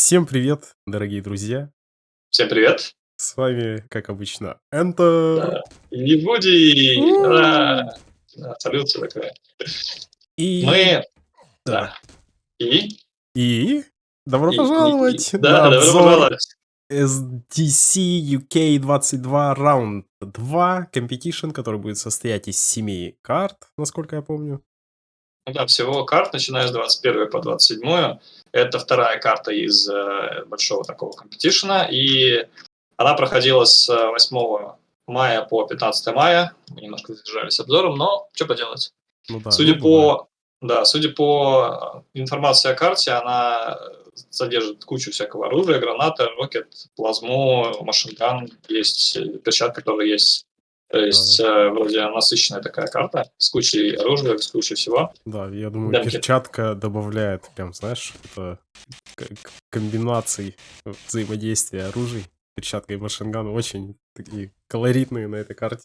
Всем привет, дорогие друзья! Всем привет! С вами, как обычно, Enter. Да. И Вуди! Да. Да, салют, всё такое. И Мы Да. И? И добро И и и пожаловать да, на добро пожаловать! SDC UK 22 Round 2 Competition, который будет состоять из 7 карт, насколько я помню. Ну да, всего карт, начиная с 21 по 27. Это вторая карта из, э, большого такого компетишена, и она проходила с 8 мая по 15 мая. Мы немножко задержались обзором, но чё поделать. Ну да, Судя ну по да, судя по информации о карте, она содержит кучу всякого оружия: гранаты, рокет, плазму, машинган, есть перчатка, которая есть. То есть, э, вроде насыщенная такая карта с кучей оружия, с кучей всего. Да, я думаю, Демки. перчатка добавляет прям, знаешь, комбинаций взаимодействия оружий. Перчатка и машинган очень такие колоритные на этой карте.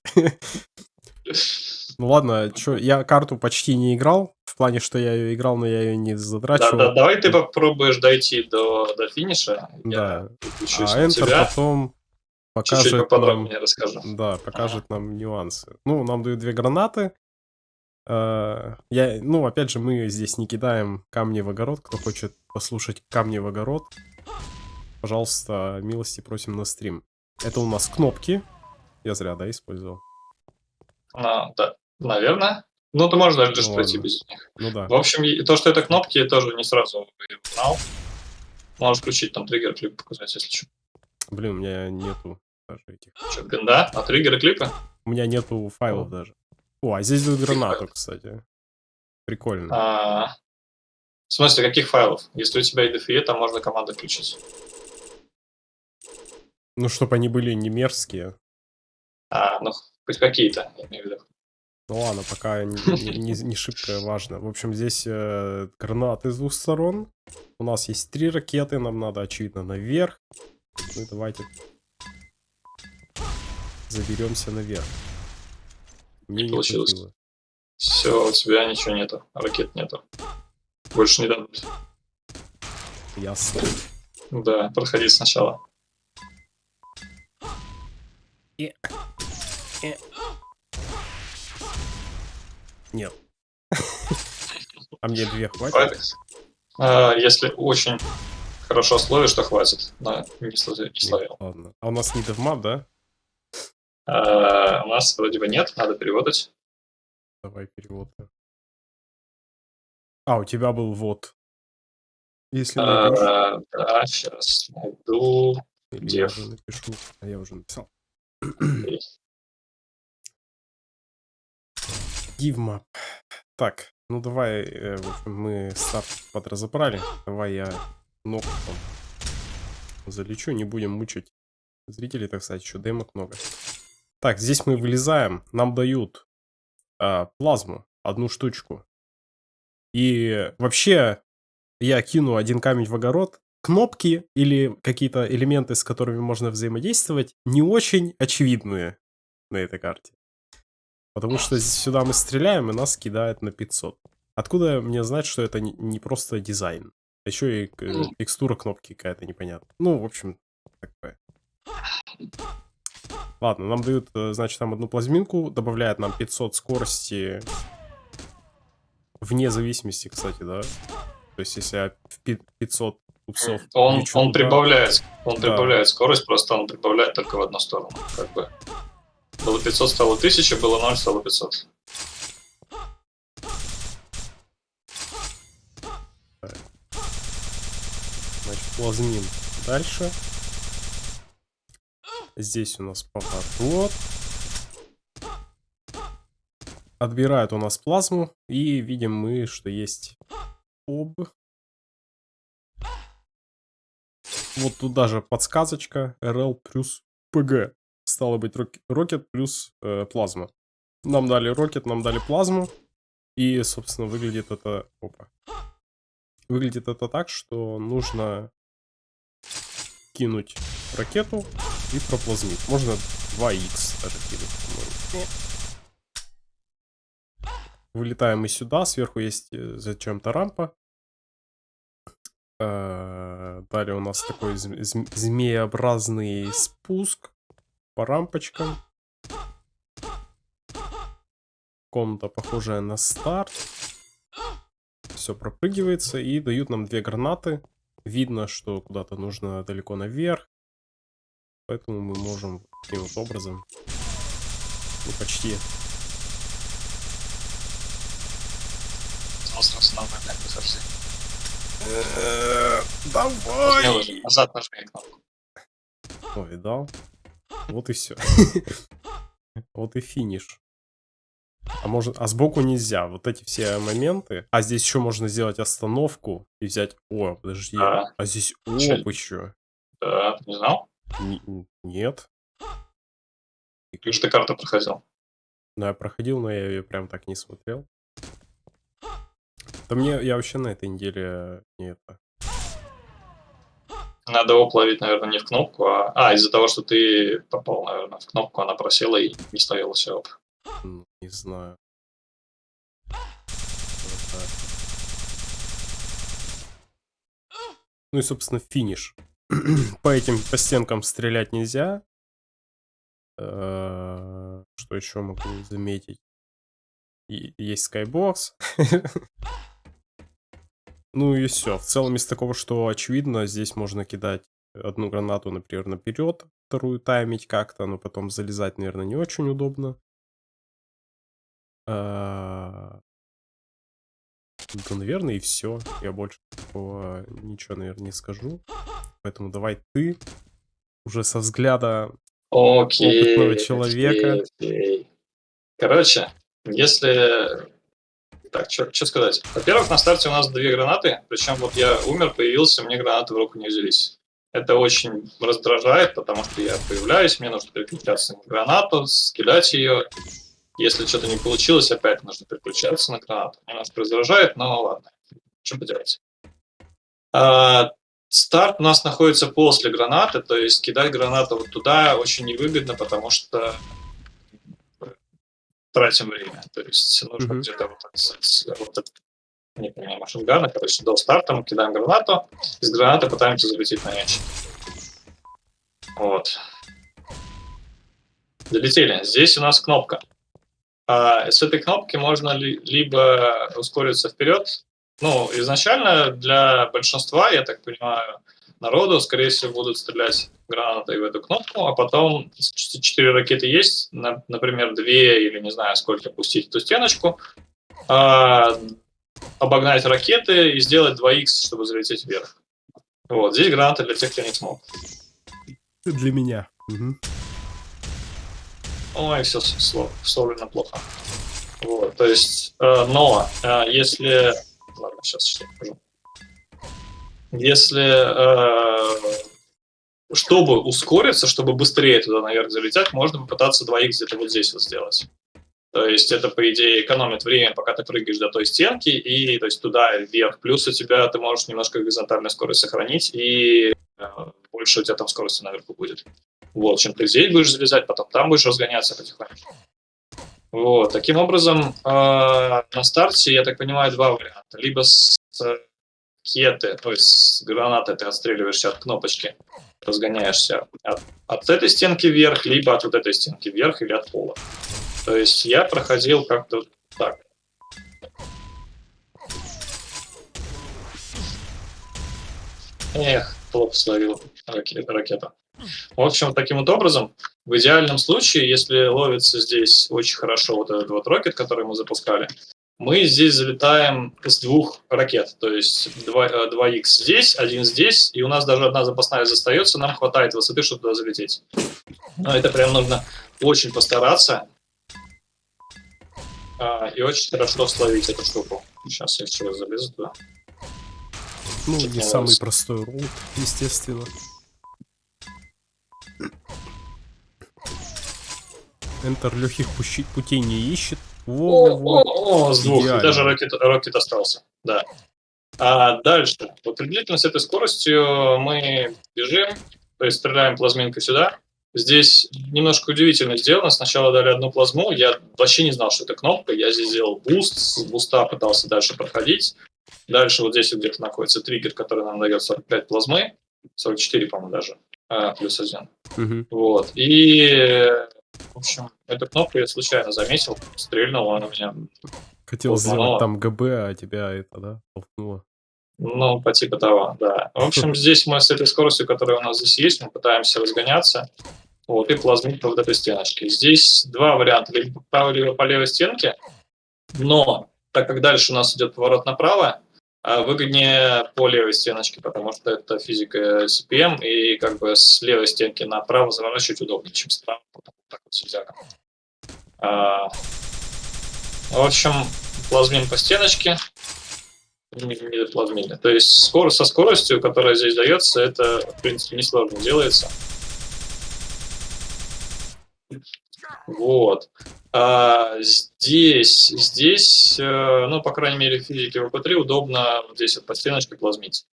Ну ладно, чё, я карту почти не играл. В плане, что я её играл, но я её не Да, задрачивал. да, давай ты попробуешь дойти до до финиша. Да. А Enter тебя. потом Чуть-чуть покажет нам поподробнее расскажу. Да, покажет нам нюансы. Ну, нам дают 2 гранаты. Э, я, ну, опять же, мы здесь не кидаем камни в огород. Кто хочет послушать камни в огород, пожалуйста, милости просим на стрим. Это у нас кнопки. Я зря, да, использовал? А, да, наверно. Ну, ты можешь даже Ну пройти без них. Ну да. В общем, то, что это кнопки, я тоже не сразу узнал. Можешь включить там триггер, клип показать, если чё. Блин, у меня нету даже этих. Чё, бинда? А триггеры, клипы? У меня нету файлов даже. О, а здесь дают гранату, кстати. Прикольно. А, в смысле, каких файлов? Если у тебя IDFE, там можно команды включить. Ну, чтобы они были не мерзкие. А, ну, хоть какие-то, я имею в виду. Ну ладно, пока не, не- не- не шибко важно. В общем, здесь э, гранаты с двух сторон. У нас есть три ракеты, нам надо, очевидно, наверх. Ну и давайте заберемся наверх. Мне не Получилось. хватило. Все, у тебя ничего нету, ракет нету. Больше не дадут. Ясно. Да, проходи сначала. Нет. А мне две хватит? Хватит? А, если очень хорошо словишь, то хватит. Но не словил. Не словил. Ладно. А у нас не девмап, да? А, у нас вроде бы нет, надо переводить. Давай перевод. А, у тебя был вот. Если А, да, сейчас найду. или я дев. уже напишу. А я уже написал. Дивмап. Так, ну давай, э, мы старт подразобрали. Давай я ногу там залечу, не будем мучить зрителей, так сказать, еще демок много. Так, здесь мы вылезаем, нам дают а, плазму, одну штучку. И вообще, я кину один камень в огород. Кнопки или какие-то элементы, с которыми можно взаимодействовать, не очень очевидные на этой карте. Потому что сюда мы стреляем, и нас кидает на 500. Откуда мне знать, что это не просто дизайн? Еще и Ну. текстура кнопки какая-то непонятная. Ну, в общем, такое. Ладно, нам дают, э, значит, там одну плазминку, добавляет нам 500 скорости вне зависимости, кстати, да? То есть, если я в пи- 500 упсов Он, лечу он прибавляет, он Да. прибавляет скорость, просто он прибавляет только в одну сторону. Как бы. Было 500, стало 1000, было 0, стало 500. Значит, плазмин дальше. Здесь у нас поворот. Отбирает у нас плазму. И видим мы, что есть об. Вот тут даже подсказочка. RL плюс PG. Стало быть, рок- рокет плюс э, плазма. Нам дали рокет, нам дали плазму. И, собственно, выглядит это... Опа. Выглядит это так, что нужно кинуть ракету и проплазмить. Можно 2х даже кинуть, по-моему. Вылетаем мы сюда, сверху есть э, зачем-то рампа. Э, Далее у нас такой зм- зм- змееобразный спуск по рампочкам. Комната, похожая на старт. Все пропрыгивается и дают нам две гранаты. Видно, что куда-то нужно далеко наверх. Поэтому мы можем таким вот образом, ну почти, Сразу нормально, как бы совсем. Давай! Назад нажми кнопку. О, видал? Вот и все. Вот и финиш. А может, а сбоку нельзя. Вот эти все моменты. А здесь еще можно сделать остановку и взять. О, подожди. Да. А здесь оп еще. Да, ты не знал? Нет. Ты же ты карту проходил. Ну, я проходил, но я ее прям так не смотрел. Да мне, я вообще на этой неделе не это. Надо оп ловить, наверное, не в кнопку, а... А, из-за того, что ты попал, наверное, в кнопку, она просела и не ставила все оп. М, Не знаю. Вот. Ну и, собственно, финиш. по этим, по стенкам стрелять нельзя. Э, Что еще могу заметить? Есть скайбокс. Ну и все. В целом из такого, что очевидно, здесь можно кидать одну гранату, например, наперед, вторую таймить как-то, но потом залезать, наверное, не очень удобно. А, Да, наверное, и все. Я больше такого ничего, наверное, не скажу. Поэтому давай ты уже со взгляда Окей. Опытного человека. окей, окей. Короче, если... Так, что сказать? Во-первых, на старте у нас две гранаты, причем вот я умер, появился, мне гранаты в руку не взялись. Это очень раздражает, потому что я появляюсь, мне нужно переключаться на гранату, скидать ее. Если что-то не получилось, опять нужно переключаться на гранату. Немножко раздражает, но ладно. Что поделать. А, старт у нас находится после гранаты, то есть кидать гранату вот туда очень невыгодно, потому что тратим время. То есть нужно где-то вот, так с- вот это, не понимаю, машингана, короче, до старта мы кидаем гранату, из гранаты пытаемся залететь на мяч. Вот. Залетели. Здесь у нас кнопка. А с этой кнопки можно ли- либо ускориться вперед. Ну, изначально для большинства, я так понимаю, народу, скорее всего, будут стрелять гранатой в эту кнопку, а потом четыре ракеты есть, на- например, две или не знаю сколько пустить эту стеночку, а, обогнать ракеты и сделать 2х, чтобы залететь вверх. Вот, здесь граната для тех, кто не смог. для меня. Мгм. Ой, все вставлено плохо. Вот, то есть, э, но э, если... Ладно, сейчас что покажу. Если... э, чтобы ускориться, чтобы быстрее туда наверх залететь, можно попытаться 2х где-то вот здесь вот сделать. То есть это, по идее, экономит время, пока ты прыгаешь до той стенки, и то есть туда вверх. Плюс у тебя ты можешь немножко горизонтальную скорость сохранить, и э, больше у тебя там скорости наверху будет. Вот, чем ты здесь будешь залезать, потом там будешь разгоняться потихоньку. Вот, таким образом, э, на старте, я так понимаю, два варианта. Либо с кеты, то есть с гранаты ты отстреливаешься от кнопочки, разгоняешься от, от этой стенки вверх, либо от вот этой стенки вверх или от пола. То есть я проходил как-то так. Эх, плохо словил раке- ракету. В общем, таким вот образом, в идеальном случае, если ловится здесь очень хорошо вот этот вот рокет, который мы запускали, мы здесь залетаем с двух ракет. То есть 2, 2х здесь, один здесь, и у нас даже одна запасная остается, нам хватает высоты, чтобы туда залететь. Но это прям нужно очень постараться а, и очень хорошо словить эту штуку. Сейчас я еще раз залезу туда. Ну, Чуть не самый простой route, естественно. Enter легких путей не ищет. О, Во-во-во. о, о, с двух. И Идеально. даже rocket, rocket остался. Да. А дальше. Вот приблизительно с этой скоростью мы бежим, то есть стреляем плазминкой сюда. Здесь немножко удивительно сделано. Сначала дали одну плазму. Я вообще не знал, что это кнопка. Я здесь сделал буст. С буста пытался дальше проходить. Дальше вот здесь где-то находится триггер, который нам дает 45 плазмы, 44, по-моему, даже, а, плюс один. Мгм. Вот. И, в общем, эту кнопку я случайно заметил, стрельнул, она меня, Хотел сделать там ГБ, а тебя это, да, толкнуло. ну, по типу того, да. В общем, здесь мы с этой скоростью, которая у нас здесь есть, мы пытаемся разгоняться, вот, и плазмить по вот этой стеночке. Здесь два варианта, либо по либо по левой стенке, но так как дальше у нас идет поворот направо, а, выгоднее по левой стеночке, потому что это физика CPM, и как бы с левой стенки направо заворачивать удобнее, чем справа, вот так вот. А, В общем, плазмим по стеночке, доплазмили. То есть скорость со скоростью, которая здесь дается, это, в принципе, несложно делается. Вот. А, здесь, здесь, э, ну, по крайней мере, в физике ВП-3 удобно вот здесь вот по стеночке плазмить.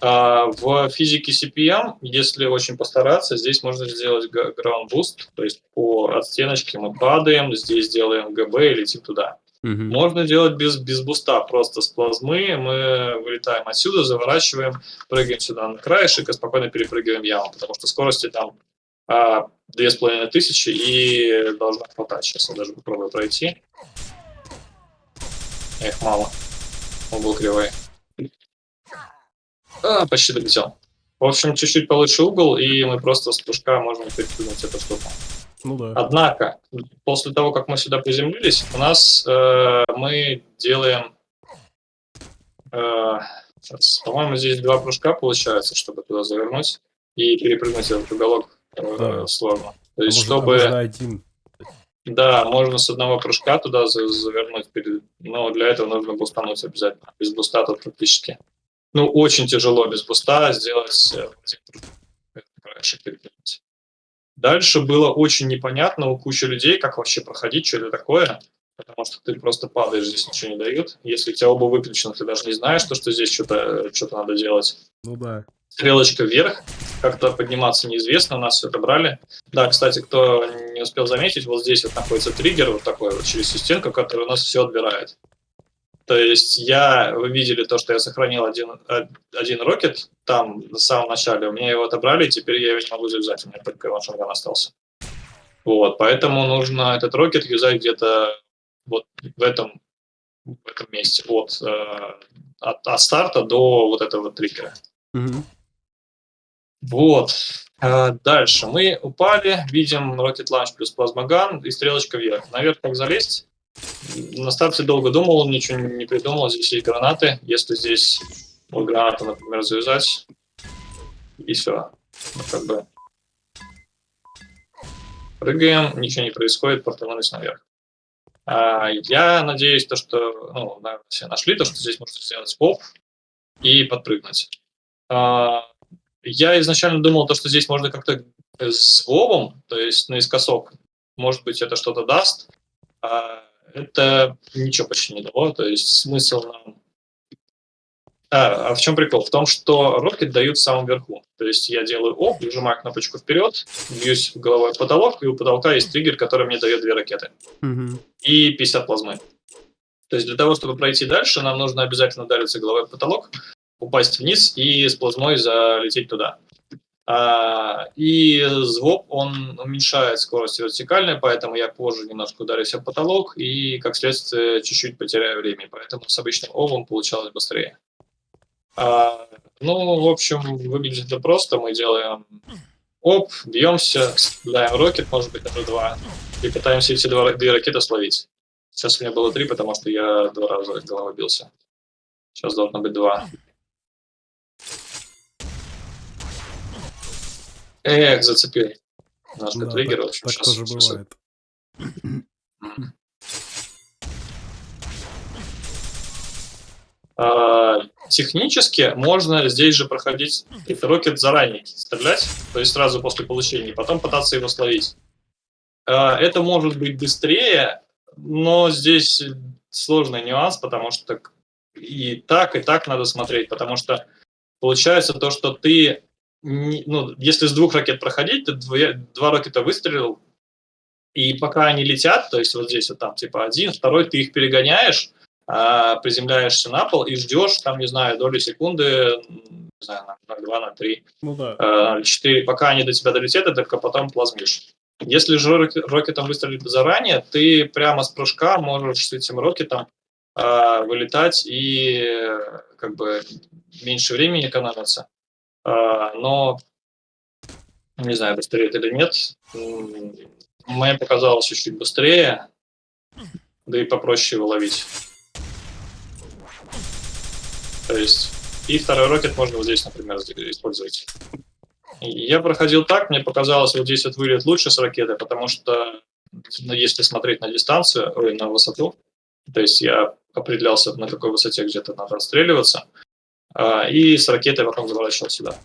А в физике CPM, если очень постараться, здесь можно сделать ground boost, то есть по от стеночки мы падаем, здесь делаем ГБ и летим туда. Мгм. Можно делать без, без буста, просто с плазмы. Мы вылетаем отсюда, заворачиваем, прыгаем сюда на краешек и спокойно перепрыгиваем яму, потому что скорости там две с половиной тысячи и должна хватать. Сейчас я даже попробую пройти. Эх, мало. Он был кривой. А, почти долетел. В общем, чуть-чуть получше угол, и мы просто с прыжка можем перепрыгнуть эту штуку. Ну да. Однако, после того, как мы сюда приземлились, у нас э, мы делаем, э, по-моему, здесь два прыжка получается, чтобы туда завернуть и перепрыгнуть этот уголок Да. сложно. То А есть, можно- чтобы, можно один. да, можно с одного прыжка туда за- завернуть, но для этого нужно бустануть обязательно. Без буста тут практически. Ну, очень тяжело без буста сделать э. Дальше было очень непонятно у кучи людей, как вообще проходить, что это такое. Потому что ты просто падаешь, здесь ничего не дают. Если у тебя оба выключены, ты даже не знаешь, то, что здесь что-то что надо делать. Ну да. Стрелочка вверх, как-то подниматься неизвестно, нас все отобрали. Да, кстати, кто не успел заметить, вот здесь вот находится триггер вот такой вот через всю стенку, который у нас все отбирает. То есть я, вы видели то, что я сохранил один, э, один рокет там на самом начале, у меня его отобрали, и теперь я его не могу завязать, у меня только машинган остался. Вот, поэтому нужно этот рокет юзать где-то вот в этом, в этом месте, от, э, от, от старта до вот этого триггера. Мгм. Вот. А, Дальше. Мы упали, видим Rocket Launch плюс плазмоган и стрелочка вверх. Наверх как залезть? На старте долго думал, ничего не придумал. Здесь есть гранаты. Если здесь вот гранату, например, завязать, и все. Ну, как бы прыгаем, ничего не происходит, портанулись наверх. А, я надеюсь, то, что, ну, наверное, все нашли, то, что здесь можно сделать поп и подпрыгнуть. А, я изначально думал, то, что здесь можно как-то с вовом, то есть наискосок, может быть, это что-то даст. А это ничего почти не дало, то есть смысл нам... А, а в чем прикол? В том, что рокет дают в самом верху. То есть я делаю оп, нажимаю кнопочку вперед, бьюсь головой в потолок, и у потолка есть триггер, который мне дает две ракеты Мгм. и 50 плазмы. То есть для того, чтобы пройти дальше, нам нужно обязательно удариться головой в потолок, упасть вниз и с плазмой залететь туда. А, и звук, он уменьшает скорость вертикальной, поэтому я позже немножко ударюсь об потолок и, как следствие, чуть-чуть потеряю время. Поэтому с обычным овом получалось быстрее. А, ну, в общем, выглядит это просто. Мы делаем оп, бьемся, стреляем рокет, может быть, даже два, и пытаемся эти два, две ракеты словить. Сейчас у меня было три, потому что я два раза головой бился. Сейчас должно быть два. Эх, зацепил. Немножко Да, триггер, в так, общем, так сейчас. тоже сейчас- бывает. А, технически можно здесь же проходить этот рокет заранее, стрелять, то есть сразу после получения, и потом пытаться его словить. А, это может быть быстрее, но здесь сложный нюанс, потому что и так, и так надо смотреть, потому что получается то, что ты, ну, если с двух ракет проходить, ты две- два ракета выстрелил, и пока они летят, то есть вот здесь вот там типа один, второй, ты их перегоняешь, а, приземляешься на пол и ждешь, там, не знаю, доли секунды, не знаю, на 2, на 3, Ну да. а, 4, пока они до тебя долетят, и только потом плазмишь. Если же рок- рокетом выстрелить заранее, ты прямо с прыжка можешь с этим рокетом а, вылетать и э, как бы меньше времени экономится. А, но не знаю, быстрее это или нет. Мне показалось чуть-чуть быстрее, да и попроще его ловить. То есть, и второй рокет можно вот здесь, например, использовать. Я проходил так, мне показалось, вот здесь вот вылет лучше с ракеты, потому что, ну, если смотреть на дистанцию, ой, на высоту, то есть я определялся, на какой высоте где-то надо отстреливаться, и с ракетой потом заворачивал сюда.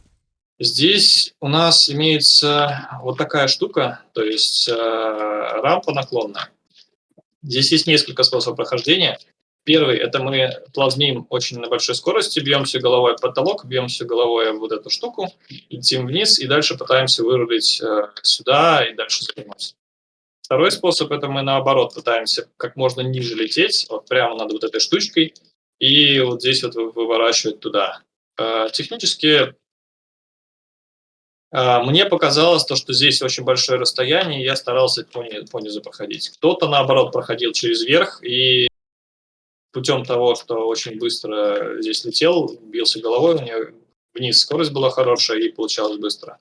Здесь у нас имеется вот такая штука, то есть э, рампа наклонная. Здесь есть несколько способов прохождения. Первый – это мы плазмим очень на большой скорости, бьемся головой в потолок, бьемся головой в вот эту штуку, летим вниз и дальше пытаемся вырулить э, сюда и дальше завернуть. Второй способ – это мы наоборот пытаемся как можно ниже лететь, вот прямо над вот этой штучкой, и вот здесь вот вы- выворачивать туда. Э, Технически а, Мне показалось то, что здесь очень большое расстояние, и я старался по, ни- по низу проходить. Кто-то, наоборот, проходил через верх, и путем того, что очень быстро здесь летел, бился головой, у него вниз скорость была хорошая, и получалось быстро.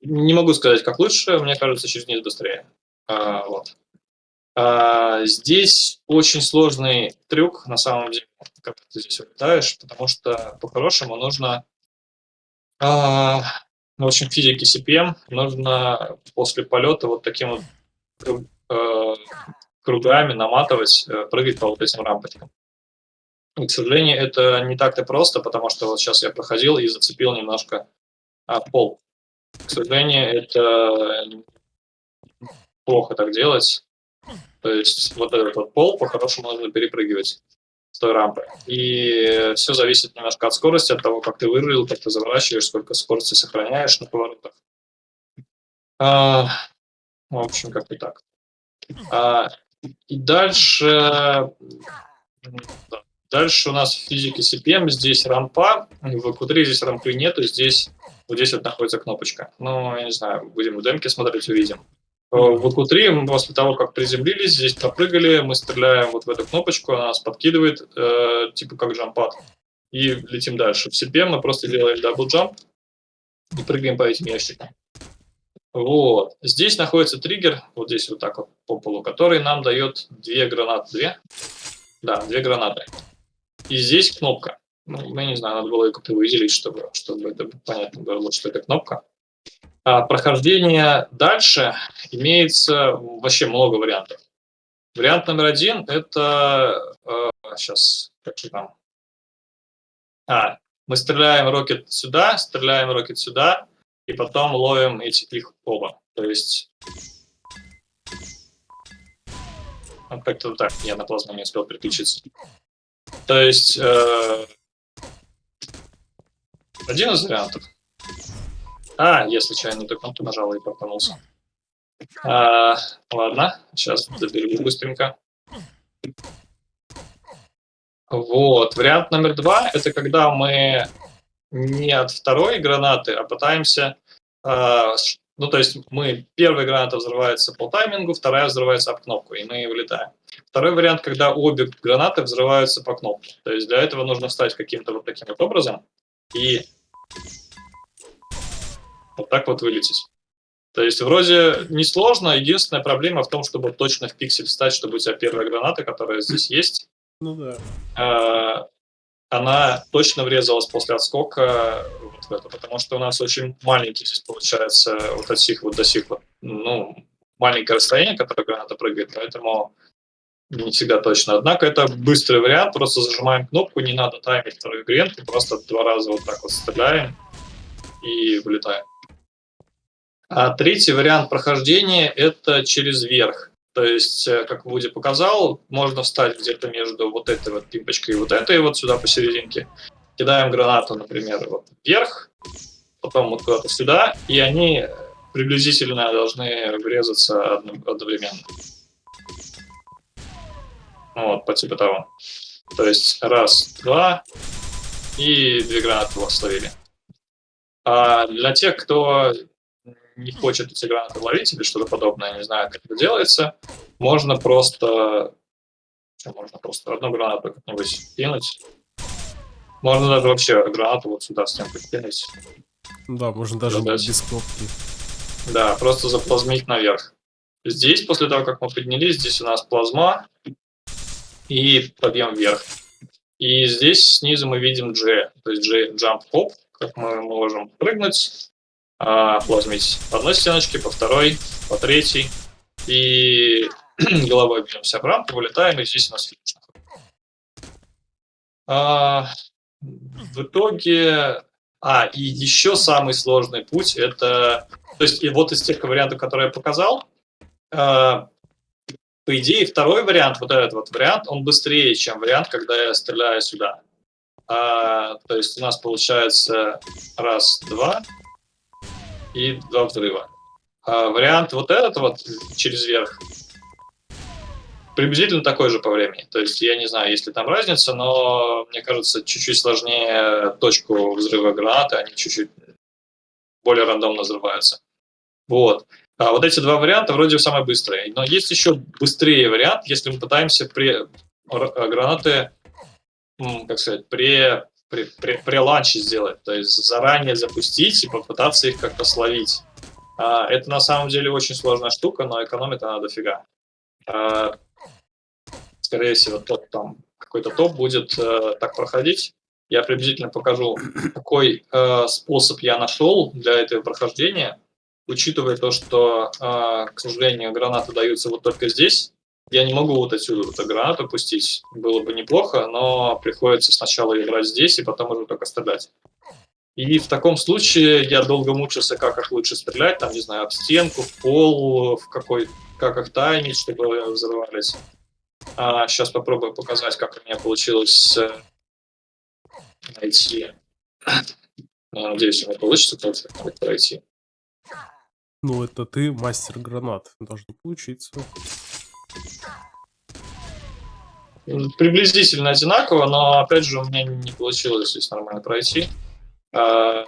Не могу сказать, как лучше, мне кажется, через низ быстрее. А, вот. А, здесь очень сложный трюк, на самом деле, когда ты здесь улетаешь, потому что по-хорошему нужно а, в общем, физике CPM нужно после полета вот таким вот э, кругами наматывать, э, прыгать по вот этим рампочкам. И, к сожалению, это не так-то просто, потому что вот сейчас я проходил и зацепил немножко а, пол. К сожалению, это плохо так делать. То есть вот этот вот пол по-хорошему нужно перепрыгивать с той рампы. И все зависит немножко от скорости, от того, как ты вырулил, как ты заворачиваешь, сколько скорости сохраняешь на поворотах. А, в общем, как-то так. А, и дальше, да, дальше у нас в физике CPM здесь рампа, в Q3 здесь рампы нету, здесь вот здесь вот находится кнопочка. Ну, я не знаю, будем в демке смотреть, увидим. Э, В Q3 мы после того, как приземлились, здесь попрыгали, мы стреляем вот в эту кнопочку, она нас подкидывает, э, типа как jump pad, и летим дальше. В CPM мы просто делаем double jump и прыгаем по этим ящикам. Вот. Здесь находится триггер, вот здесь вот так вот по полу, который нам дает две гранаты. Две? Да, две гранаты. И здесь кнопка. Ну, я не знаю, надо было ее как-то выделить, чтобы, чтобы это понятно было, что это кнопка. А прохождение дальше имеется вообще много вариантов. Вариант номер один – это… сейчас, как же там? А, мы стреляем рокет сюда, стреляем рокет сюда, и потом ловим эти, их оба. То есть… Как-то так, я на плазму не успел переключиться. То есть… э, один из вариантов. А, я случайно ту кнопку нажал и пропанулся. А, ладно, сейчас доберу быстренько. Вот, вариант номер два, это когда мы не от второй гранаты, а пытаемся... а, ну, то есть мы, первая граната взрывается по таймингу, вторая взрывается об кнопку, и мы вылетаем. Второй вариант, когда обе гранаты взрываются по кнопке. То есть для этого нужно встать каким-то вот таким вот образом и вот так вот вылететь. То есть вроде несложно, единственная проблема в том, чтобы точно в пиксель встать, чтобы у тебя первая граната, которая здесь есть, Ну да. э, она точно врезалась после отскока вот в это, потому что у нас очень маленький здесь получается вот от сих вот до сих вот, ну, маленькое расстояние, которое граната прыгает, поэтому не всегда точно. Однако это быстрый вариант, просто зажимаем кнопку, не надо таймить второй гренку, просто два раза вот так вот стреляем и вылетаем. А третий вариант прохождения – это через верх. То есть, э, как Вуди показал, можно встать где-то между вот этой вот пимпочкой и вот этой вот сюда посерединке. Кидаем гранату, например, вот вверх, потом вот куда-то сюда, и они приблизительно должны врезаться одно- одновременно. Ну, вот, по типу того. То есть раз, два, и две гранаты вас словили. А для тех, кто не хочет эти гранаты ловить или что-то подобное, не знаю, как это делается, можно просто... Что, можно просто одну гранату как-нибудь кинуть. Можно даже вообще гранату вот сюда в стенку кинуть. Да, можно даже Задача. без кнопки. Да, просто заплазмить наверх. Здесь, после того, как мы поднялись, здесь у нас плазма и подъем вверх. И здесь снизу мы видим G, то есть G jump hop, как мы можем прыгнуть, а, плазмить по одной стеночке, по второй, по третьей. И головой бьемся в рамку, вылетаем, и здесь у нас финиш. А, в итоге... А, и еще самый сложный путь это... То есть и вот из тех вариантов, которые я показал, а, по идее, второй вариант, вот этот вот вариант, он быстрее, чем вариант, когда я стреляю сюда. А, то есть у нас получается раз, два и два взрыва. А вариант вот этот вот через верх приблизительно такой же по времени. То есть я не знаю, есть ли там разница, но мне кажется, чуть-чуть сложнее точку взрыва гранаты, они чуть-чуть более рандомно взрываются. Вот. А вот эти два варианта вроде самые быстрые. Но есть еще быстрее вариант, если мы пытаемся при гранаты, как сказать, при, при, при, при ланче сделать. То есть заранее запустить и попытаться их как-то словить. А, это на самом деле очень сложная штука, но экономит она дофига. А, скорее всего, тот там какой-то топ будет э, так проходить. Я приблизительно покажу, какой э, способ я нашел для этого прохождения учитывая то, что, э, к сожалению, гранаты даются вот только здесь, я не могу вот отсюда вот эту гранату пустить. Было бы неплохо, но приходится сначала играть здесь и потом уже только стрелять. И в таком случае я долго мучился, как их лучше стрелять, там, не знаю, об стенку, в пол, в какой, как их таймить, чтобы взрывались. А, сейчас попробую показать, как у меня получилось э, найти. Я надеюсь, у меня получится как пройти. Ну, это ты мастер гранат. Должно получиться. Приблизительно одинаково, но опять же у меня не получилось здесь нормально пройти. А,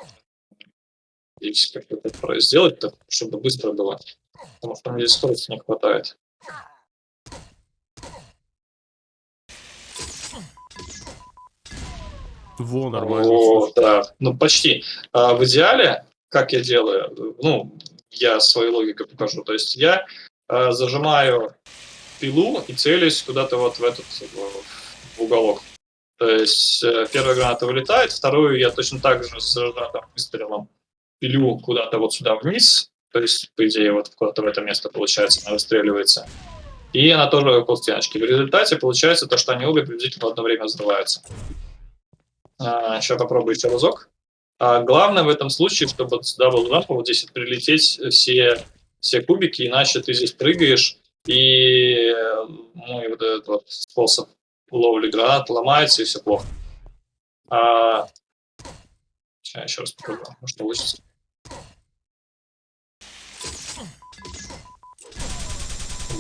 и как это сделать, чтобы быстро было. Потому что мне здесь скорости не хватает. Во, нормально. О, да, ну почти. А, в идеале, как я делаю, ну, я свою логику покажу. То есть я э, зажимаю пилу и целюсь куда-то вот в этот в уголок. То есть э, первая граната вылетает, вторую я точно так же с зажатым выстрелом пилю куда-то вот сюда вниз. То есть, по идее, вот куда-то в это место, получается, она выстреливается. И она тоже около стеночки. В результате получается то, что они обе приблизительно в одно время взрываются. А, сейчас попробую еще разок. А главное в этом случае, чтобы сюда был лампа, вот здесь прилететь все, все кубики, иначе ты здесь прыгаешь, и ну, и вот этот вот способ ловли гранат ломается, и все плохо. А... Сейчас еще раз попробую, может получится.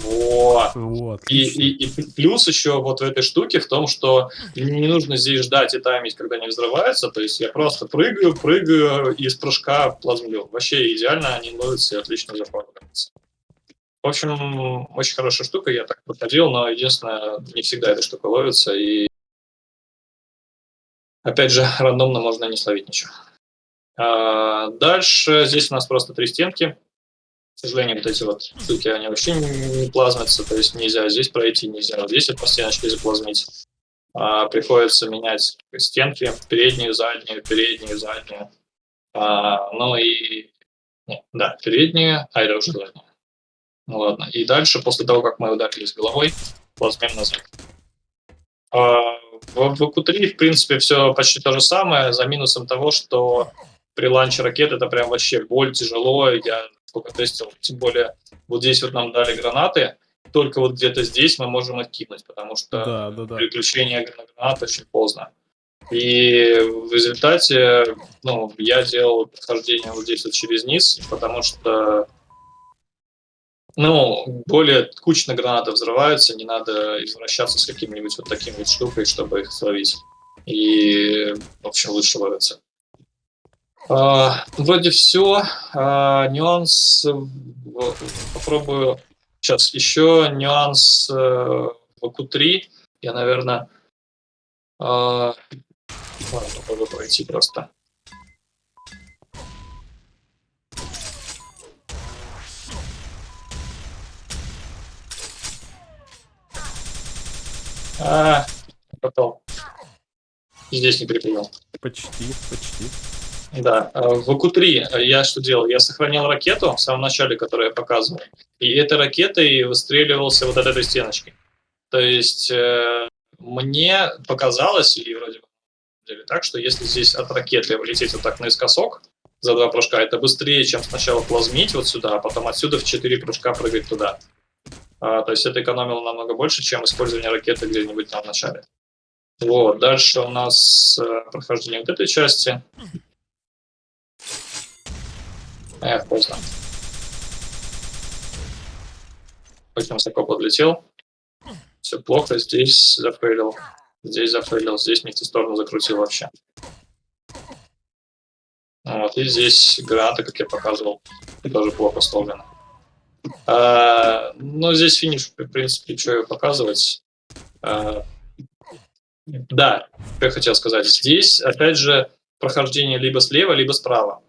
Вот. Вот. И, и, и плюс еще вот в этой штуке в том, что не нужно здесь ждать и таймить, когда они взрываются. То есть я просто прыгаю, прыгаю и из прыжка плазмлю. Вообще идеально, они ловятся и отлично заправляются. В общем, очень хорошая штука, я так проходил, но единственное, не всегда эта штука ловится, и опять же, рандомно можно не словить ничего. А дальше здесь у нас просто три стенки. К сожалению, вот эти вот штуки, они вообще не плазмятся, то есть нельзя здесь пройти, нельзя вот здесь по стеночке заплазмить. А, приходится менять стенки, переднюю, заднюю, переднюю, заднюю. А, ну и... Нет, да, переднюю, а это уже заднюю. Ну ладно, и дальше, после того, как мы ударились головой, плазмим назад. А, в, в Q3, в принципе, все почти то же самое, за минусом того, что при ланче ракет это прям вообще боль, тяжело. Я сколько тестил, тем более вот здесь вот нам дали гранаты, только вот где-то здесь мы можем откинуть, потому что да, да, да. переключение на гранат очень поздно. И в результате, ну, я делал прохождение вот здесь вот через низ, потому что ну, более кучно гранаты взрываются, не надо извращаться с каким-нибудь вот таким вот штукой, чтобы их словить. И, в общем, лучше ловится. А, вроде все. А, нюанс... Попробую... Сейчас, еще нюанс э, в АКУ-3. Я, наверное... а, ладно, попробую пройти просто. А, потом. Здесь не припомнил. Почти, почти. Да, э, в АКУ-3 я что делал? Я сохранил ракету в самом начале, которую я показывал, и этой ракетой выстреливался вот от этой стеночки. То есть э, мне показалось, и вроде бы так, что если здесь от ракеты влететь вот так наискосок за два прыжка, это быстрее, чем сначала плазмить вот сюда, а потом отсюда в четыре прыжка прыгать туда. А, то есть это экономило намного больше, чем использование ракеты где-нибудь там в начале. Вот, дальше у нас э, прохождение вот этой части. Эх, поздно. Очень высоко подлетел. Все плохо, здесь зафейлил. Здесь зафейлил, здесь не в ту сторону закрутил вообще. Вот, и здесь гранаты, как я показывал, тоже плохо сломлены. А, ну, здесь финиш, в принципе, что показывать. А, да, что я хотел сказать. Здесь, опять же, прохождение либо слева, либо справа.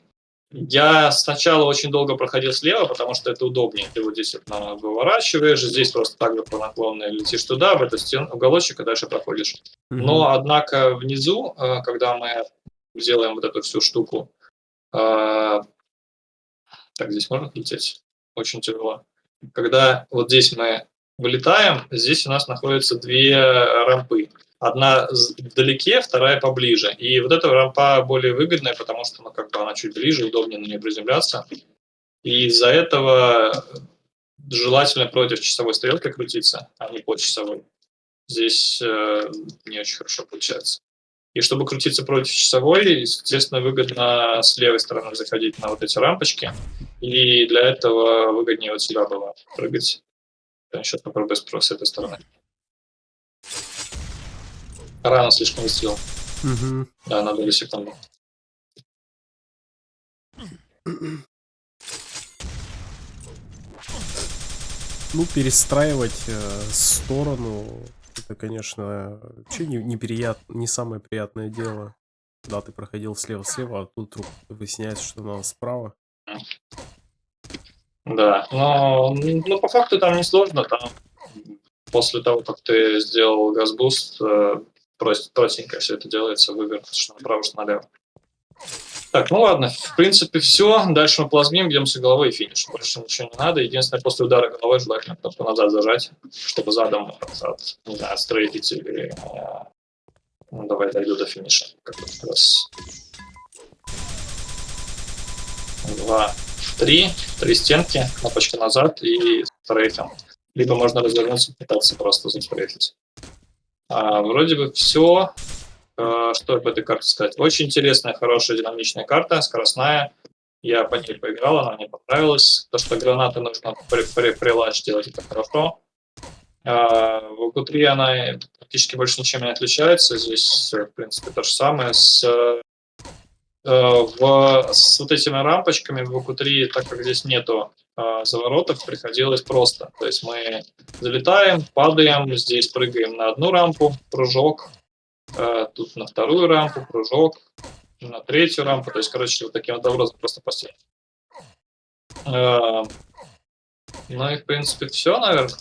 Я сначала очень долго проходил слева, потому что это удобнее. Ты вот здесь вот выворачиваешь, здесь просто так же по наклонной летишь туда, в эту стену, уголочек, и дальше проходишь. Но, однако, внизу, э, когда мы сделаем вот эту всю штуку, э, так, здесь можно лететь? Очень тяжело. Когда вот здесь мы вылетаем, здесь у нас находятся две рампы. Одна вдалеке, вторая поближе. И вот эта рампа более выгодная, потому что ну, как бы она чуть ближе, удобнее на нее приземляться. И из-за этого желательно против часовой стрелки крутиться, а не по часовой. Здесь э, не очень хорошо получается. И чтобы крутиться против часовой, естественно, выгодно с левой стороны заходить на вот эти рампочки. И для этого выгоднее вот сюда было прыгать. Сейчас попробую с с этой стороны. Рано слишком выстрелил. Мгм. Да, на долю секунды. Ну, перестраивать э, сторону, это, конечно, вообще не, неприят- не самое приятное дело. Да, ты проходил слева-слева, а тут вдруг выясняется, что надо справа. Да, но ну, по факту там не сложно. Там после того, как ты сделал газбуст, э, прост- простенько все это делается, выбор, что направо, что налево. Так, ну ладно, в принципе все. Дальше мы плазмим, бьемся головой и финиш. Больше ничего не надо. Единственное, после удара головой желательно просто назад зажать, чтобы задом от, не знаю, отстрейфить или... э, ну, давай дойду до финиша. Как раз. Два, три. Три стенки, кнопочка назад и стрейфим. Либо можно развернуться, пытаться просто застрейфить. А, вроде бы все. Что об этой карте сказать? Очень интересная, хорошая, динамичная карта, скоростная. Я по ней поиграл, она мне понравилась. То, что гранаты нужно при, при, прилач делать, это хорошо. А, в УК-3 она практически больше ничем не отличается. Здесь, э, в принципе, то же самое. С, э, в, с вот этими рампочками в УК-3, так как здесь нету э, заворотов, приходилось просто. То есть мы залетаем, падаем, здесь прыгаем на одну рампу, прыжок, э, тут на вторую рампу, прыжок, на третью рампу. То есть, короче, вот таким вот образом просто по стене. Э, ну и, в принципе, все, наверное.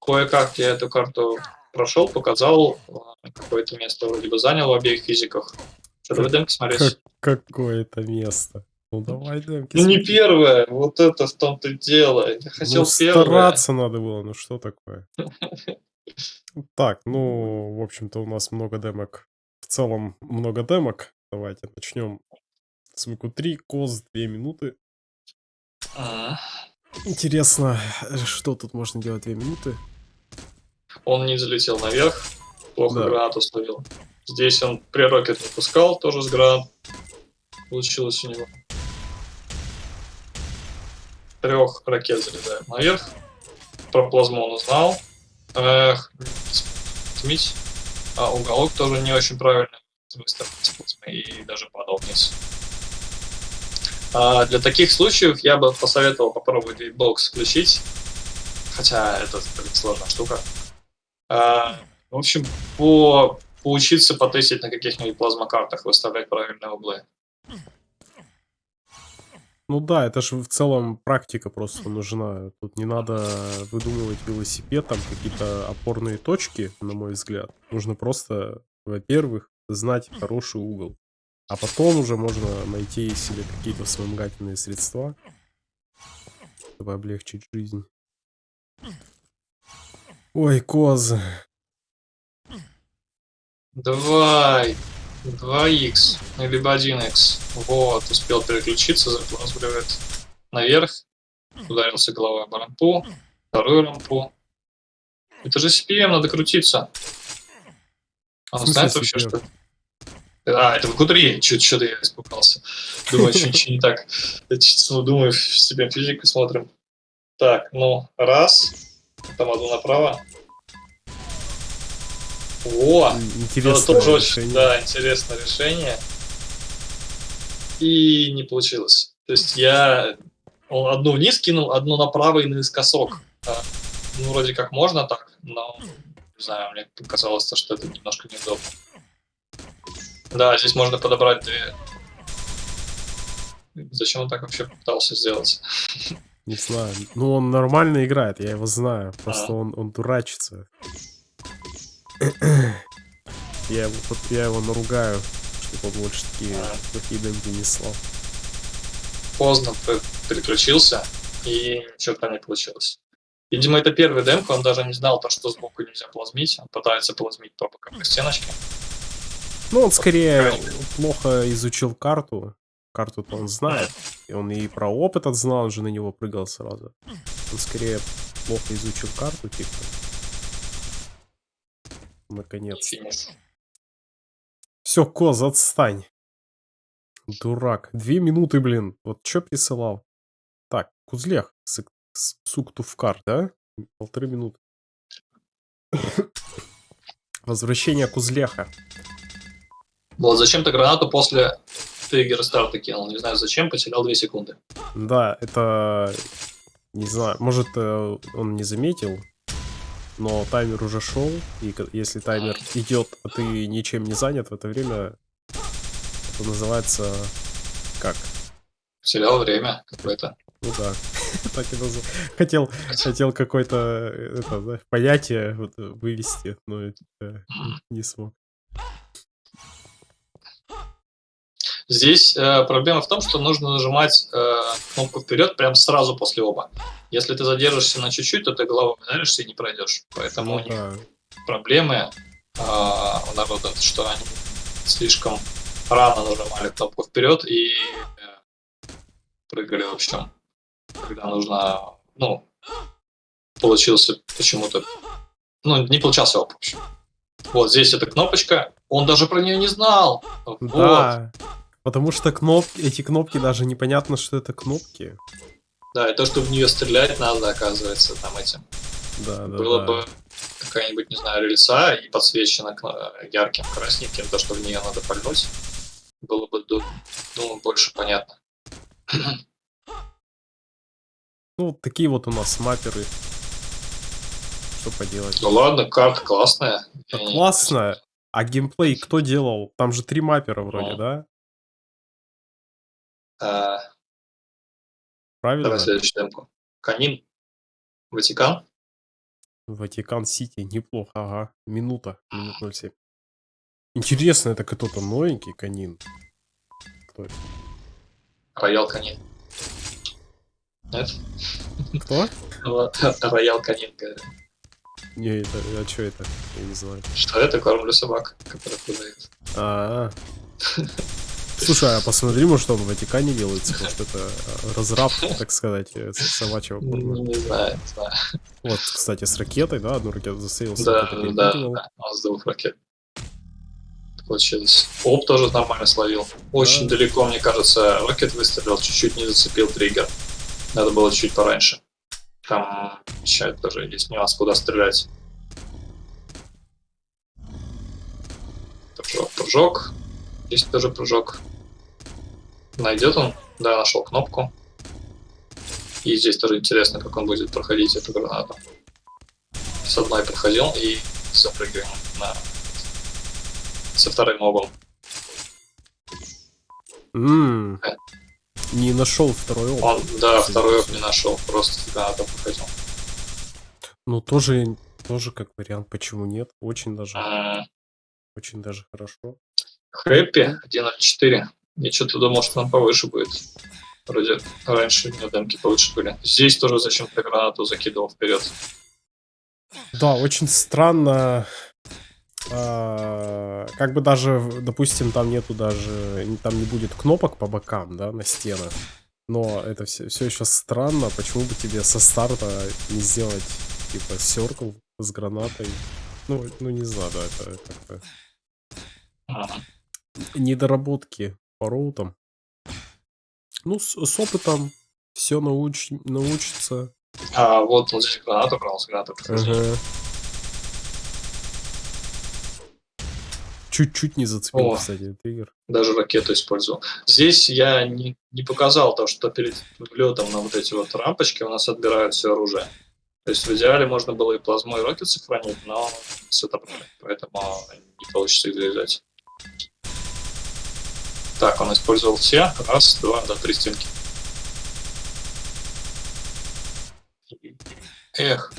Кое-как я эту карту прошел, показал, э, какое-то место вроде бы занял в обеих физиках. Что, давай демки смотреть? Как, какое-то место. Ну давай, демки. Ну не первое, вот это в том-то дело. Я хотел Ну, первое. стараться надо было, ну что такое? Так, ну, в общем-то, у нас много демок. В целом, много демок. Давайте начнем с ВК-3. Коз 2 минуты. А, Интересно, что тут можно делать 2 минуты? Он не залетел наверх, плохо Да. гранату словил. Здесь он прерокет не пускал, тоже с гранат. Получилось у него. трех ракет залетают наверх. Про плазму он узнал. Эх, отметь. А уголок тоже не очень правильно плазмой и даже падал вниз. А для таких случаев я бы посоветовал попробовать Beatbox включить. Хотя это блин, сложная штука. А, в общем, по, поучиться потестить на каких-нибудь плазмокартах, выставлять правильные углы. Ну да, это же в целом практика просто нужна. Тут не надо выдумывать велосипед, там какие-то опорные точки, на мой взгляд. Нужно просто, во-первых, знать хороший угол. А потом уже можно найти себе какие-то вспомогательные средства, чтобы облегчить жизнь. Ой, козы. Давай. 2х, либо 1х. Вот, успел переключиться, заплазбривает наверх. Ударился головой об рампу. Вторую рампу. Это же CPM, надо крутиться. Он В смысле знает вообще, CPM? что... А, это в Q3, что-то я испугался. Думаю, что не так. Думаю, себе физику смотрим. Так, ну, раз. Там одну направо. Во! М, Это Интересное тоже очень, решение. да, интересное решение. И не получилось. То есть я он одну вниз кинул, одну направо и наискосок. А, Ну, вроде как можно так, но не знаю, мне показалось, то, что это немножко неудобно. Да, здесь можно подобрать две. Зачем он так вообще попытался сделать? Не знаю. Ну, он нормально играет, я его знаю. Просто А. он, он дурачится. Я, его, вот я его наругаю, чтобы он больше такие плохие демки не слал. Поздно пе- переключился, и что-то не получилось. Видимо, это первый демка, он даже не знал то, что сбоку нельзя плазмить. Он пытается плазмить по боковой стеночке. Ну, он скорее плохо изучил карту. Карту-то он знает. И он и про опыт знал, он же на него прыгал сразу. Он скорее плохо изучил карту, типа. Наконец. Все, Коз, отстань. Дурак. Две минуты, блин. Вот что присылал? Так, Кузлех. сык- с- Сук туфкар, да? Полторы минуты. Возвращение Кузлеха. Вот зачем ты гранату после триггера старта кинул? Не знаю зачем, потерял 2 секунды. Да, это... Не знаю, может, э, он не заметил, но таймер уже шел, и если таймер идет, а ты ничем не занят в это время, это называется... Как? Потерял время какое-то. Ну да, так и назов- Хотел, хотел какое-то э, понятие э, вывести, но э, не смог. Здесь э, проблема в том, что нужно нажимать э, кнопку вперед прям сразу после оба. Если ты задержишься на чуть-чуть, то ты головой ударишься и не пройдешь. Поэтому у них да. проблемы а, у народа, что они слишком рано нажимали кнопку вперед и э, прыгали в общем, когда нужно, ну, получился почему-то, ну, не получался оп, в общем. Вот здесь эта кнопочка, он даже про нее не знал. Вот. Потому что кнопки, эти кнопки даже непонятно, что это кнопки. Да, и то, что в нее стрелять надо, оказывается, там этим. Да, да, Было да. бы какая-нибудь, не знаю, рельса и подсвечена кно- ярким красненьким, то, что в нее надо пальнуть, было бы, ду- думаю, больше понятно. Ну, такие вот у нас мапперы. Что поделать? Ну ладно, карта классная. Да Я не- классно. А геймплей кто делал? Там же три маппера вроде, Ну. да? А, Правильно? давай следующую демку. Канин. Ватикан. Ватикан Сити, неплохо, ага. Минута, минут 07. Интересно, это кто-то новенький канин? Кто это? Роял Канин. Нет? Кто? Роял Канин. говорю. Не, это, а что это? Я не знаю. Что это? Корм для собак, который продают. А, Слушай, а посмотри, может он в Ватикане делается, может это э, разраб, так сказать, э, собачьего корма. Не знаю, не знаю. Вот, кстати, с ракетой, да, одну ракету засеялся. Да, да, да, он с двух ракет. Получилось. Оп тоже нормально словил. Очень Да. далеко, мне кажется, ракет выстрелил, чуть-чуть не зацепил триггер. Надо было чуть пораньше. Там еще тоже есть нюанс, куда стрелять. Прыжок, прыжок. Здесь тоже прыжок. Найдет он? Да, нашел кнопку. И здесь тоже интересно, как он будет проходить эту гранату. С одной проходил и запрыгиваем на... со вторым мобом. М, Э. Не нашел второй опыт. Он, да, Кстати, второй интересно. не нашел, просто гранату проходил. Ну, тоже, тоже как вариант, почему нет. Очень даже, М, очень даже хорошо. Хэппи 1.04. Я что-то думал, что он повыше будет. Вроде раньше у меня демки повыше были. Здесь тоже зачем-то гранату закидывал вперед. Да, очень странно. а, Как бы даже, допустим, там нету даже, там не будет кнопок по бокам, да, на стенах. Но это все, все еще странно, почему бы тебе со старта не сделать, типа, серкл с гранатой. Ну, ну не знаю, да, это как-то недоработки по роутам. Ну, с, с опытом все науч, научится. А вот он здесь гранату брал, с. Ага. Чуть-чуть не зацепил, О. кстати, триггер. Даже ракету использовал. Здесь я не, не показал то, что перед влетом на вот эти вот рампочки у нас отбирают все оружие. То есть в идеале можно было и плазму, и рокет сохранить, но все отобрали, поэтому не получится их завязать. Так, он использовал все. Раз, два, да, три стенки. Эх,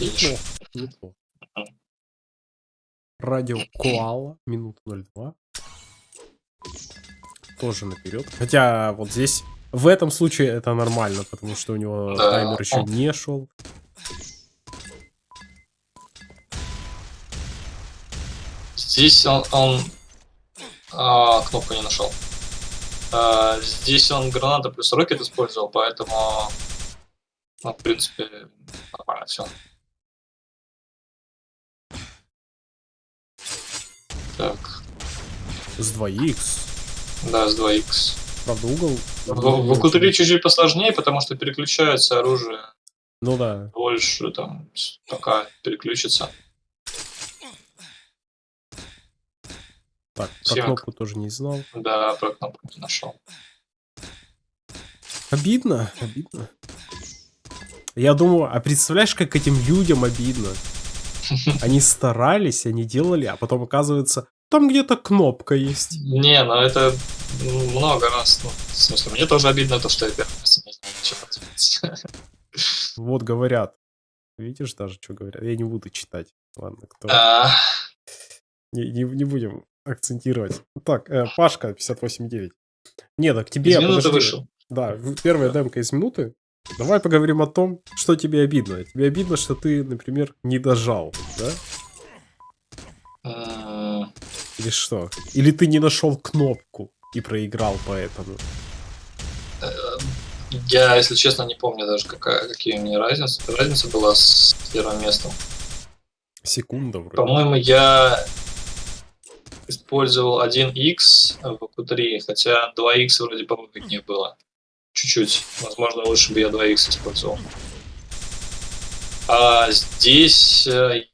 неплохо, неплохо. Радио Коала, минут 02. Тоже наперед. Хотя вот здесь, в этом случае это нормально, потому что у него Да, таймер еще он- не шел. Здесь он, он а, кнопку не нашел. А, здесь он граната плюс рокет использовал, поэтому, ну, в принципе, нормально все. Так, С 2х. да, с 2х. Правда, угол... В, в АК-3 чуть-чуть посложнее, потому что переключается оружие Ну да. больше, там, пока переключится. Так, про Семка. кнопку тоже не знал. Да, про кнопку не нашел. Обидно, обидно. Я думаю, а представляешь, как этим людям обидно? Они старались, они делали, а потом оказывается, там где-то кнопка есть. Не, ну это много раз. Ну, в смысле, мне тоже обидно то, что я первый раз не знаю, что. Вот говорят. Видишь даже, что говорят? Я не буду читать. Ладно, кто... А, Не, не- не будем акцентировать. Так, э, Пашка, 58.9. Не, так тебе... Из минуты вышел. Да, первая демка из минуты. Давай поговорим о том, что тебе обидно. Тебе обидно, что ты, например, не дожал, да? М, Или что? Или ты не нашел кнопку и проиграл поэтому? Я, если честно, не помню даже, какая, какие у меня разницы. Разница была с первым местом. Секунда вроде. По-моему, я использовал 1x в Q3, хотя 2x вроде повыгоднее было. Чуть-чуть. Возможно, лучше бы я 2x использовал. А здесь... э.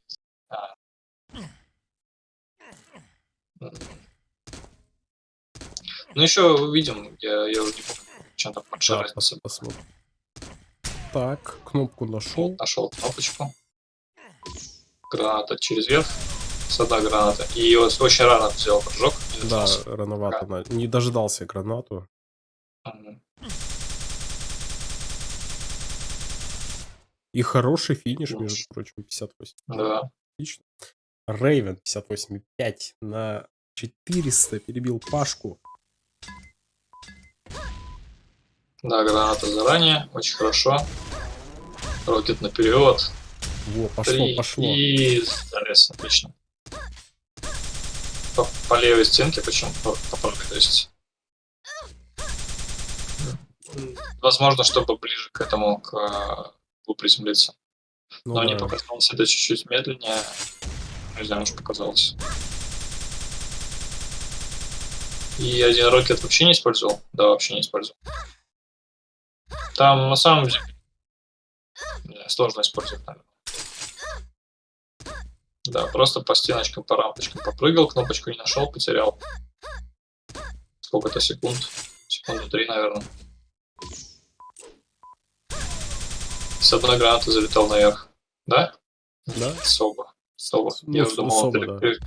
Ну, еще увидим. Я, я уже не помню, чем там большая Да, разница. пос- посмотрим. Так, кнопку нашел. Нашел кнопочку. Граната через верх. С одной граната. И вот очень рано взял прыжок. Да, рановато. на- Не дождался гранату. И хороший финиш, между прочим, 58. Да. Отлично. Рейвен 58,5 на 400 перебил Пашку. Да, граната заранее. Очень хорошо. Рокет наперед. Во, пошло, Три. пошло. И залез. Отлично. По, по левой стенке, причем по, по правой, то есть. Возможно, чтобы ближе к этому, к углу приземлиться. Ну Но мне да. показалось это чуть-чуть медленнее. Не знаю, может показалось. И один рокет вообще не использовал? Да, вообще не использовал. Там на самом деле не сложно использовать, наверное. Да, просто по стеночкам, по рампочкам попрыгал, кнопочку не нашел, потерял. Сколько-то секунд. Секунды три, наверное. С одной гранаты залетал наверх. Да? Да? Особо. Особо. Ну, Я уже думал, особо, ты- да. ты-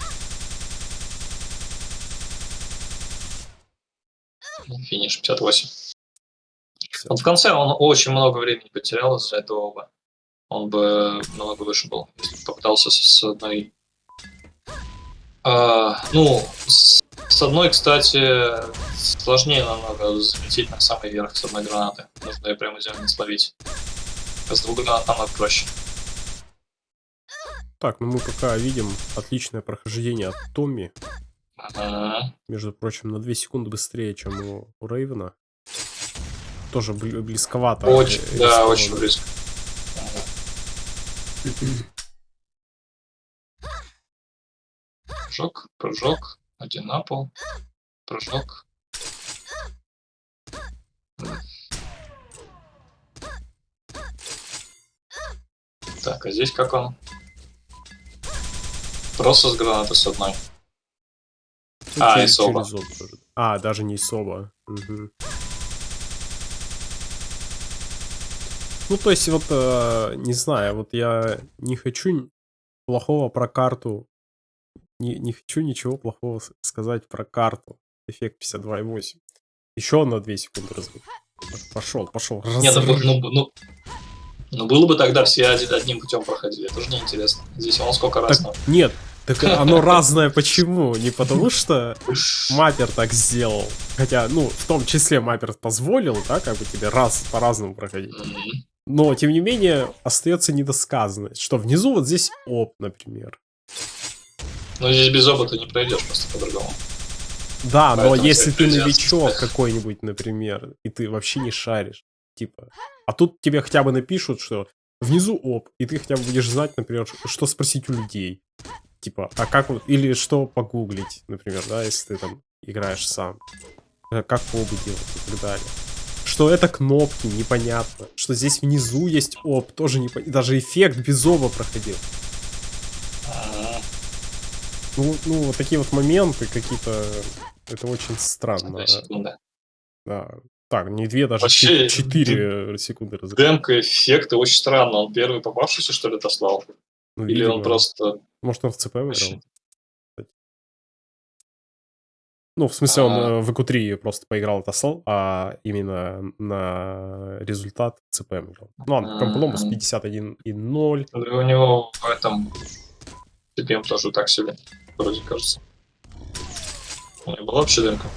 Финиш 58. Он в конце он очень много времени потерял из-за этого бы. Он бы намного выше был, если бы попытался с, одной. А, ну, с, с одной, кстати, сложнее намного залететь на самый верх с одной гранаты. Нужно ее прямо землю словить. А с двух гранат намного проще. Так, ну мы пока видим отличное прохождение от Томми. Ага. Между прочим, на 2 секунды быстрее, чем у, у Рейвена. Тоже бли- близковато. Очень, э, да, очень близко. Прыжок, прыжок, один на пол, прыжок. Так, а здесь как он? Просто с гранаты с одной. Ну, А, и Соба. А, даже не Соба. Мгм. Ну, то есть, вот, э, не знаю, вот я не хочу плохого про карту. Не, не хочу ничего плохого сказать про карту. Эффект 52.8. Еще на 2 секунды разбил. Пошел, пошел. Ну, бу- ну, ну, ну, было бы тогда все один, одним путем проходили. Это же неинтересно. Здесь он сколько раз Так, нет, так оно разное почему? Не потому что Маппер так сделал. Хотя, ну, в том числе Маппер позволил, да, как бы тебе раз по-разному проходить. Но, тем не менее, остается недосказанность, что внизу вот здесь оп, например. Ну, здесь без опыта не пройдешь просто по-другому. Да, но Поэтому если всех ты новичок какой-нибудь, например, и ты вообще не шаришь, типа, а тут тебе хотя бы напишут, что внизу оп, и ты хотя бы будешь знать, например, что спросить у людей. Типа, а как вот, или что погуглить, например, да, если ты там играешь сам. Э, Как побы делать и так далее. Что это кнопки, непонятно. Что здесь внизу есть оп, тоже непонятно. Даже эффект без оба проходил. Ну, ну, вот такие вот моменты какие-то, это очень странно. Секунда. Да. Так, не две, даже Вообще, чет- четыре секунды разыграл. Демка эффекты очень странно. Он первый попавшийся, что ли, отослал? Ну, Или он просто... Может, он в ЦП выиграл? Ну, в смысле, он А. э, в ЭКУ-3 просто поиграл отослал, а именно на результат выиграл. Ну, ладно, Компломус Мгм. 51,0. У него в этом... CPM тоже так себе, вроде кажется. У него была вообще демка?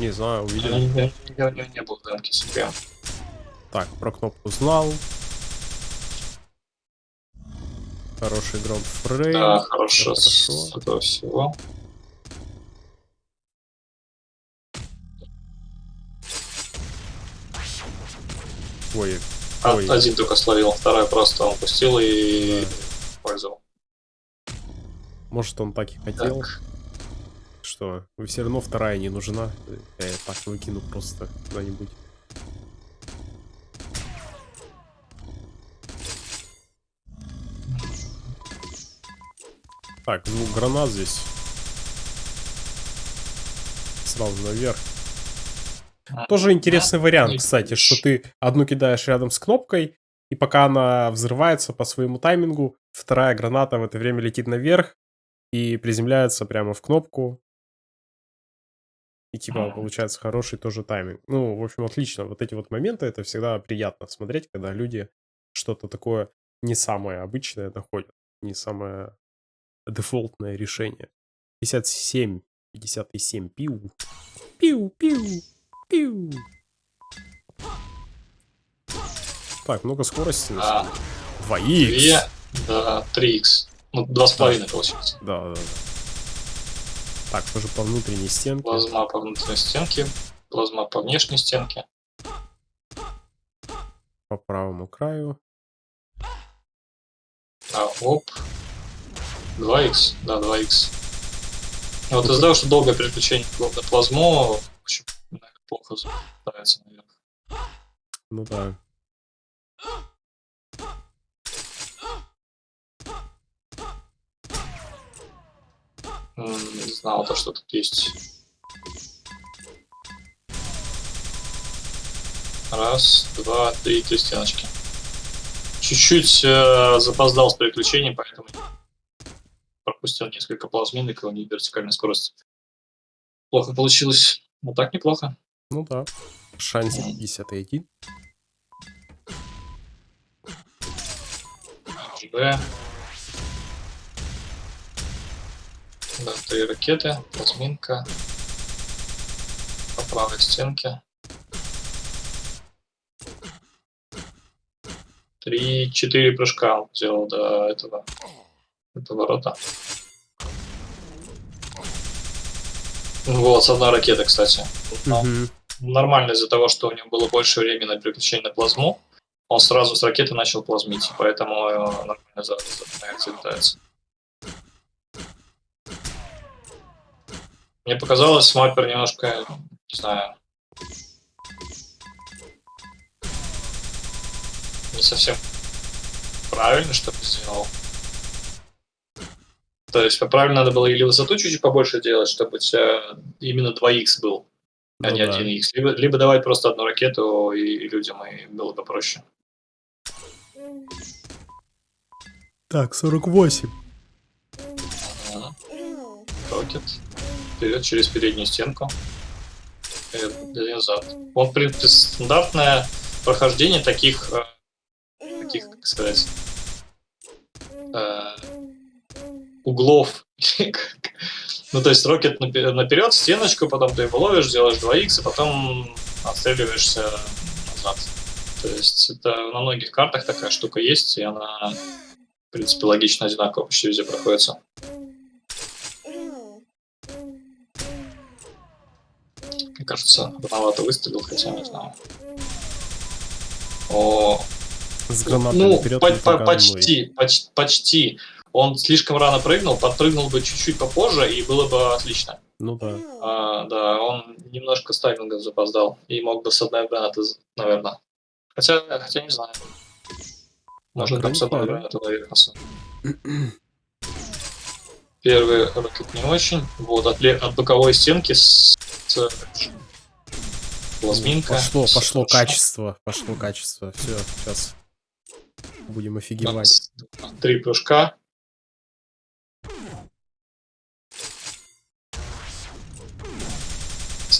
Не знаю, увидел. него не, не- не- не было демки CPM. Так, про кнопку знал. Хороший гронд фрейм. Да, хорошо. С хорошо. этого всего. Ой, А- Ой. Один только словил, второй просто он пустил и Да. пользовал. может, он так и хотел. Так. Что, все равно вторая не нужна. Я её так выкину просто куда-нибудь. Так, звук гранат здесь. Сразу наверх. Тоже интересный вариант, кстати, что ты одну кидаешь рядом с кнопкой, и пока она взрывается по своему таймингу, вторая граната в это время летит наверх и приземляется прямо в кнопку. И типа получается хороший тоже тайминг. Ну, в общем, отлично. Вот эти вот моменты, это всегда приятно смотреть, когда люди что-то такое не самое обычное находят, не самое дефолтное решение. 57, 57, пиу. Пиу, пиу, пиу. Так, много скорости. А, самом деле. 2х. Две, да, 3х. Ну, два с половиной получается. Да, да, да. Так, тоже по внутренней стенке. Плазма по внутренней стенке, плазма по внешней стенке. По правому краю. А, оп. 2х, да, 2х. Вот из-за того, что долгое переключение на плазму, плохо ставится наверх. Ну да. Не знал то, что тут есть. Раз, два, три, три стеночки. Чуть-чуть э, запоздал с переключением, поэтому пропустил несколько плазминок, и у них вертикальная скорость. Плохо получилось. Но так неплохо. Ну да. Шансик 51. Б. Да, три ракеты, плазминка. По правой стенке. Три, четыре прыжка он сделал до этого, до ворота. Вот, с одной ракеты, кстати. Но Мгм. Нормально из-за того, что у него было больше времени на переключение на плазму. Он сразу с ракеты начал плазмить, поэтому э, нормально за, за реакция летается. Мне показалось, маппер немножко, не знаю, не совсем правильно, что ли, сделал. То есть правильно надо было или высоту чуть-чуть побольше делать, чтобы у тебя именно 2х был, а Ну не да. 1х. Либо, либо давать просто одну ракету и, и людям, и было бы проще. Так, 48. Ага. Рокет. Вперед через переднюю стенку. Вперед, один назад. Он, в принципе, стандартное прохождение таких, э, таких как сказать, э, углов. ну, то есть рокет напе- наперед, стеночку, потом ты его ловишь, делаешь 2х, и потом отстреливаешься назад. То есть это на многих картах такая штука есть, и она, в принципе, логично одинаково почти везде проходится. Мне кажется, рановато выстрелил, хотя не знаю. О, С гранатой ну, по- по почти, поч- почти. Он слишком рано прыгнул, подпрыгнул бы чуть-чуть попозже, и было бы отлично. Ну да. А, да, он немножко с таймингом запоздал, и мог бы с одной гранаты, наверное. Хотя, хотя не знаю. Может, там с одной гранаты наверхался. Первый ракет не очень. Вот, от, от боковой стенки с, с плазминка. Пошло, Всё пошло хорошо. качество. Пошло качество. Все, сейчас будем офигевать. Три прыжка.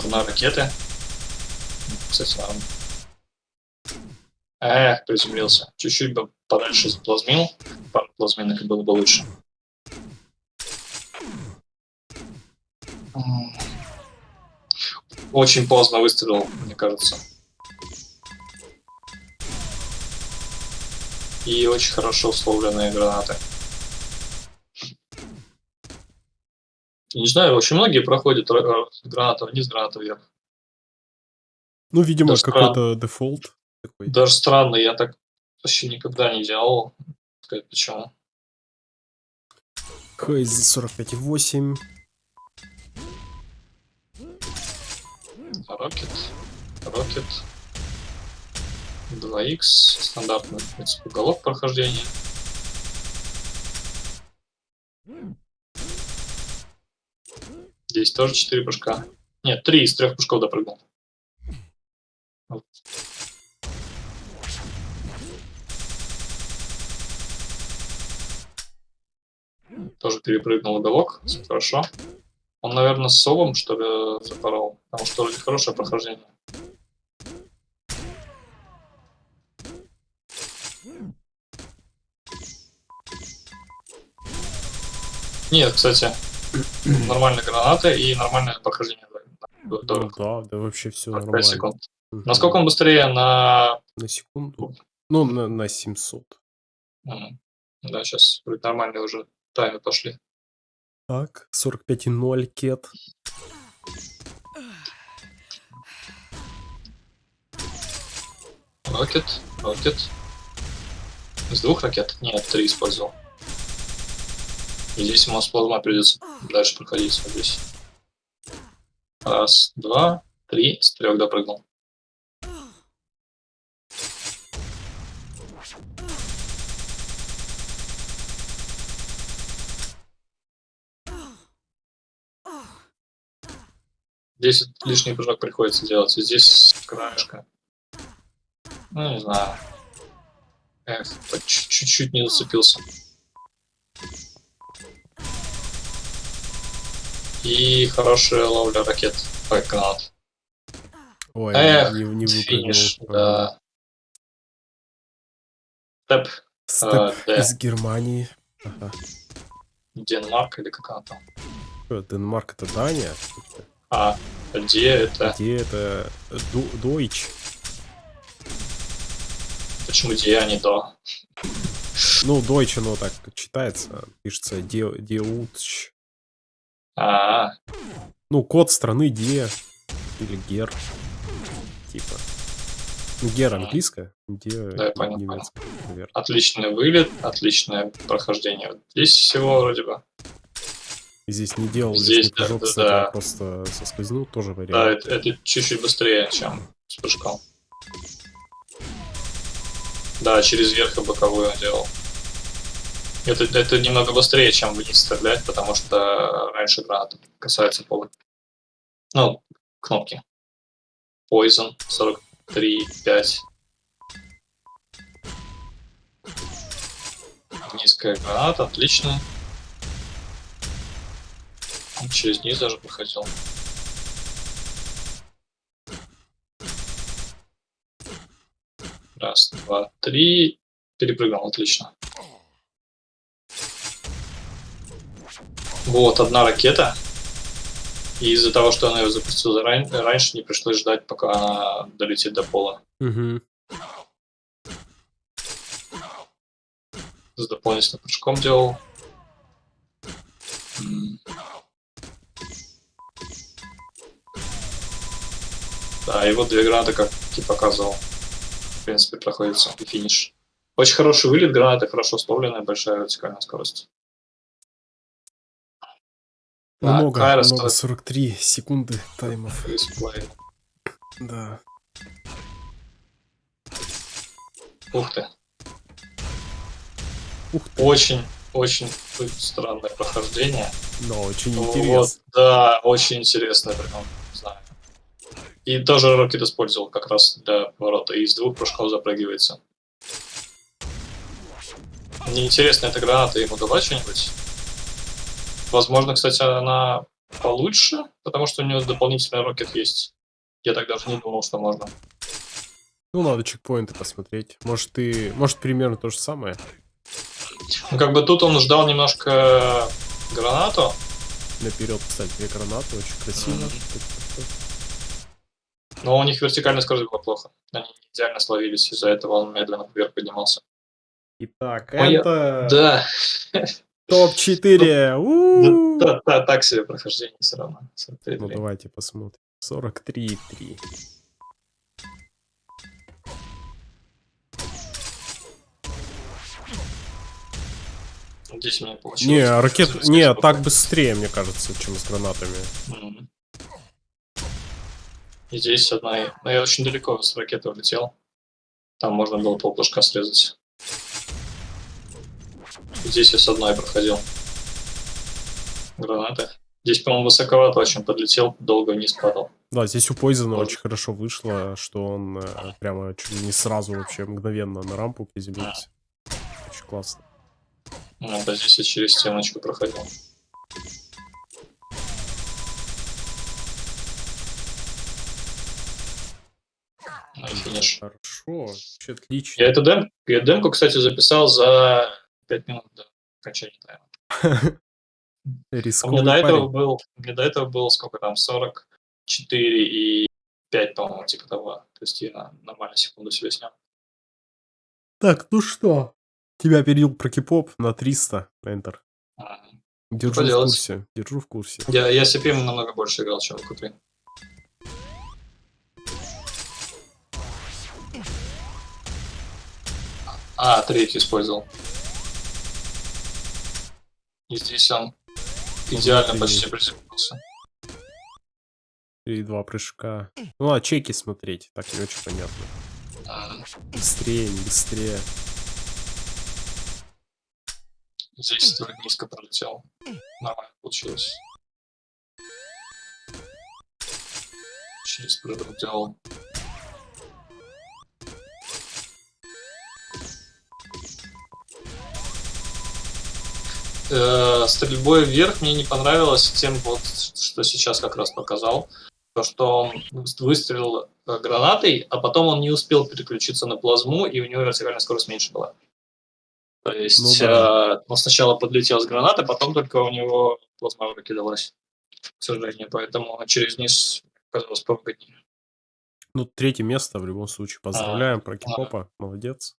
Одной ракеты. Кстати, норм. Эх, приземлился. Чуть-чуть бы подальше заплазмил. Пару плазминок и было бы лучше. Очень поздно выстрелил, мне кажется. И очень хорошо условленные гранаты. Не знаю, очень многие проходят ра- ра- граната вниз, граната вверх. Ну, видимо, какой-то дефолт такой. Даже странно, я так вообще никогда не делал. Сказать почему. Хейз 45,8. Рокет. Рокет. 2х. Стандартный, в принципе, уголок прохождения. Здесь тоже 4 прыжка. Нет, 3 из 3 прыжков допрыгнул. Тоже перепрыгнул уголок. Хорошо. Он, наверное, с совом, что ли, запорол. Потому что вроде хорошее прохождение. Нет, кстати, нормальная граната и нормальное прохождение. Ну да, да вообще все 45 нормально. секунд. Мгм. Насколько он быстрее на... На секунду? Ну, на, на 700. М, Да, сейчас нормальные уже таймы пошли. Так, 45,0 кет. Рокет, рокет. Из двух ракет? Нет, три использовал. Здесь масс плазма придется дальше проходить вот здесь. Раз, два, три. С трех допрыгнул. Здесь лишний прыжок приходится делать. Здесь краешка. Ну, не знаю. Эх, чуть-чуть не зацепился. И хорошая ловля ракет. Гранат. Ой, Эх, не, не Финиш, да. Тэп, Степ э, из Германии. Ага. Денмарк или как она там? Что, Денмарк это Дания? А, где это? Где это Ду- Дойч? Почему где, а не до? Ну, Дойч, оно так читается. Пишется Де- Деуч. А, Ну, код страны Де. Или Гер. Типа. Ну, Гер английское, Де Да, я понял, немецкое, наверное. отличный вылет, отличное прохождение. Вот Здесь всего вроде бы. И здесь не делал Здесь, да, прыжок, да, кстати, да. а просто соскользнул, тоже Да, вариант. это, это чуть-чуть быстрее, чем с прыжком. Да, через верх и боковую он делал. Это, это немного быстрее, чем вниз стрелять, потому что раньше граната касается пола. Ну, кнопки. Poison 43, 5. Низкая граната, отлично. Через низ даже проходил. Раз, два, три. Перепрыгнул, отлично. Вот, одна ракета. И из-за того, что она ее запустила ран- раньше, не пришлось ждать, пока она долетит до пола. Мгм. С дополнительным прыжком делал. Да, и вот две гранаты, как ты показывал. В принципе, проходится и финиш. Очень хороший вылет, гранаты хорошо условленная, большая вертикальная скорость. Так, Много, Кайрос много, стоит 43 секунды таймов. Да. Ух ты. Ух ты, Очень, очень странное прохождение. но очень Вот, интересно. да, очень интересно, прям, не знаю. И тоже Рокет использовал как раз для поворота. И из двух прыжков запрыгивается. Мне интересно, эта граната ему дала что-нибудь? Возможно, кстати, она получше, потому что у него дополнительный рокет есть. Я так даже не думал, что можно. Ну, надо чекпоинты посмотреть. Может, ты... Может, примерно то же самое? Ну, как бы тут он ждал немножко гранату. Наперед, кстати, две гранаты, очень красиво. Мгм. Но у них вертикальная скорость была плохо. Они идеально словились, из-за этого он медленно вверх поднимался. Итак, Моя- это Да, топ-4. У-у-у. да, да, так себе прохождение все равно. 43. Ну, давайте посмотрим. 43,3. Здесь у меня получилось. Не, ракет... Не, так быстрее, мне кажется, чем с гранатами. И здесь одна... Ну, я очень далеко с ракеты улетел. Там можно было полпушка срезать. Здесь я с одной проходил. Гранаты. Здесь, по-моему, высоковато очень подлетел, долго вниз падал. Да, здесь у Пойзена очень хорошо вышло, что он э, прямо чуть не сразу вообще мгновенно на рампу приземлился. Очень классно. Ну, да, здесь я через стеночку проходил. Хорошо, вообще отлично. Я эту дем... я демку, кстати, записал за 5 минут до окончания тайма. Рисковый до этого был, меня до этого было сколько там, 44 и 5, по-моему, типа того. То есть я нормально секунду себе снял. Так, ну что? Тебя перейдил про кипоп на 300, Enter. Держу в курсе, держу в курсе. Я, я CPM намного больше играл, чем в Q3. А, третий использовал. И здесь он идеально почти приземлился. И два прыжка. Ну, а чеки смотреть, так не очень понятно. Быстрее, не быстрее. Здесь только низко пролетел. Нормально получилось. Через прыжок делал. Э, стрельбой вверх мне не понравилось тем, вот, что сейчас как раз показал. То, что он выстрелил э, гранатой, а потом он не успел переключиться на плазму, и у него вертикальная скорость меньше была. То есть Ну да. э, он сначала подлетел с гранатой, потом только у него плазма выкидалась, к сожалению. Поэтому через низ оказалось повыгоднее. Ну, третье место в любом случае. Поздравляем про кипопа. Молодец.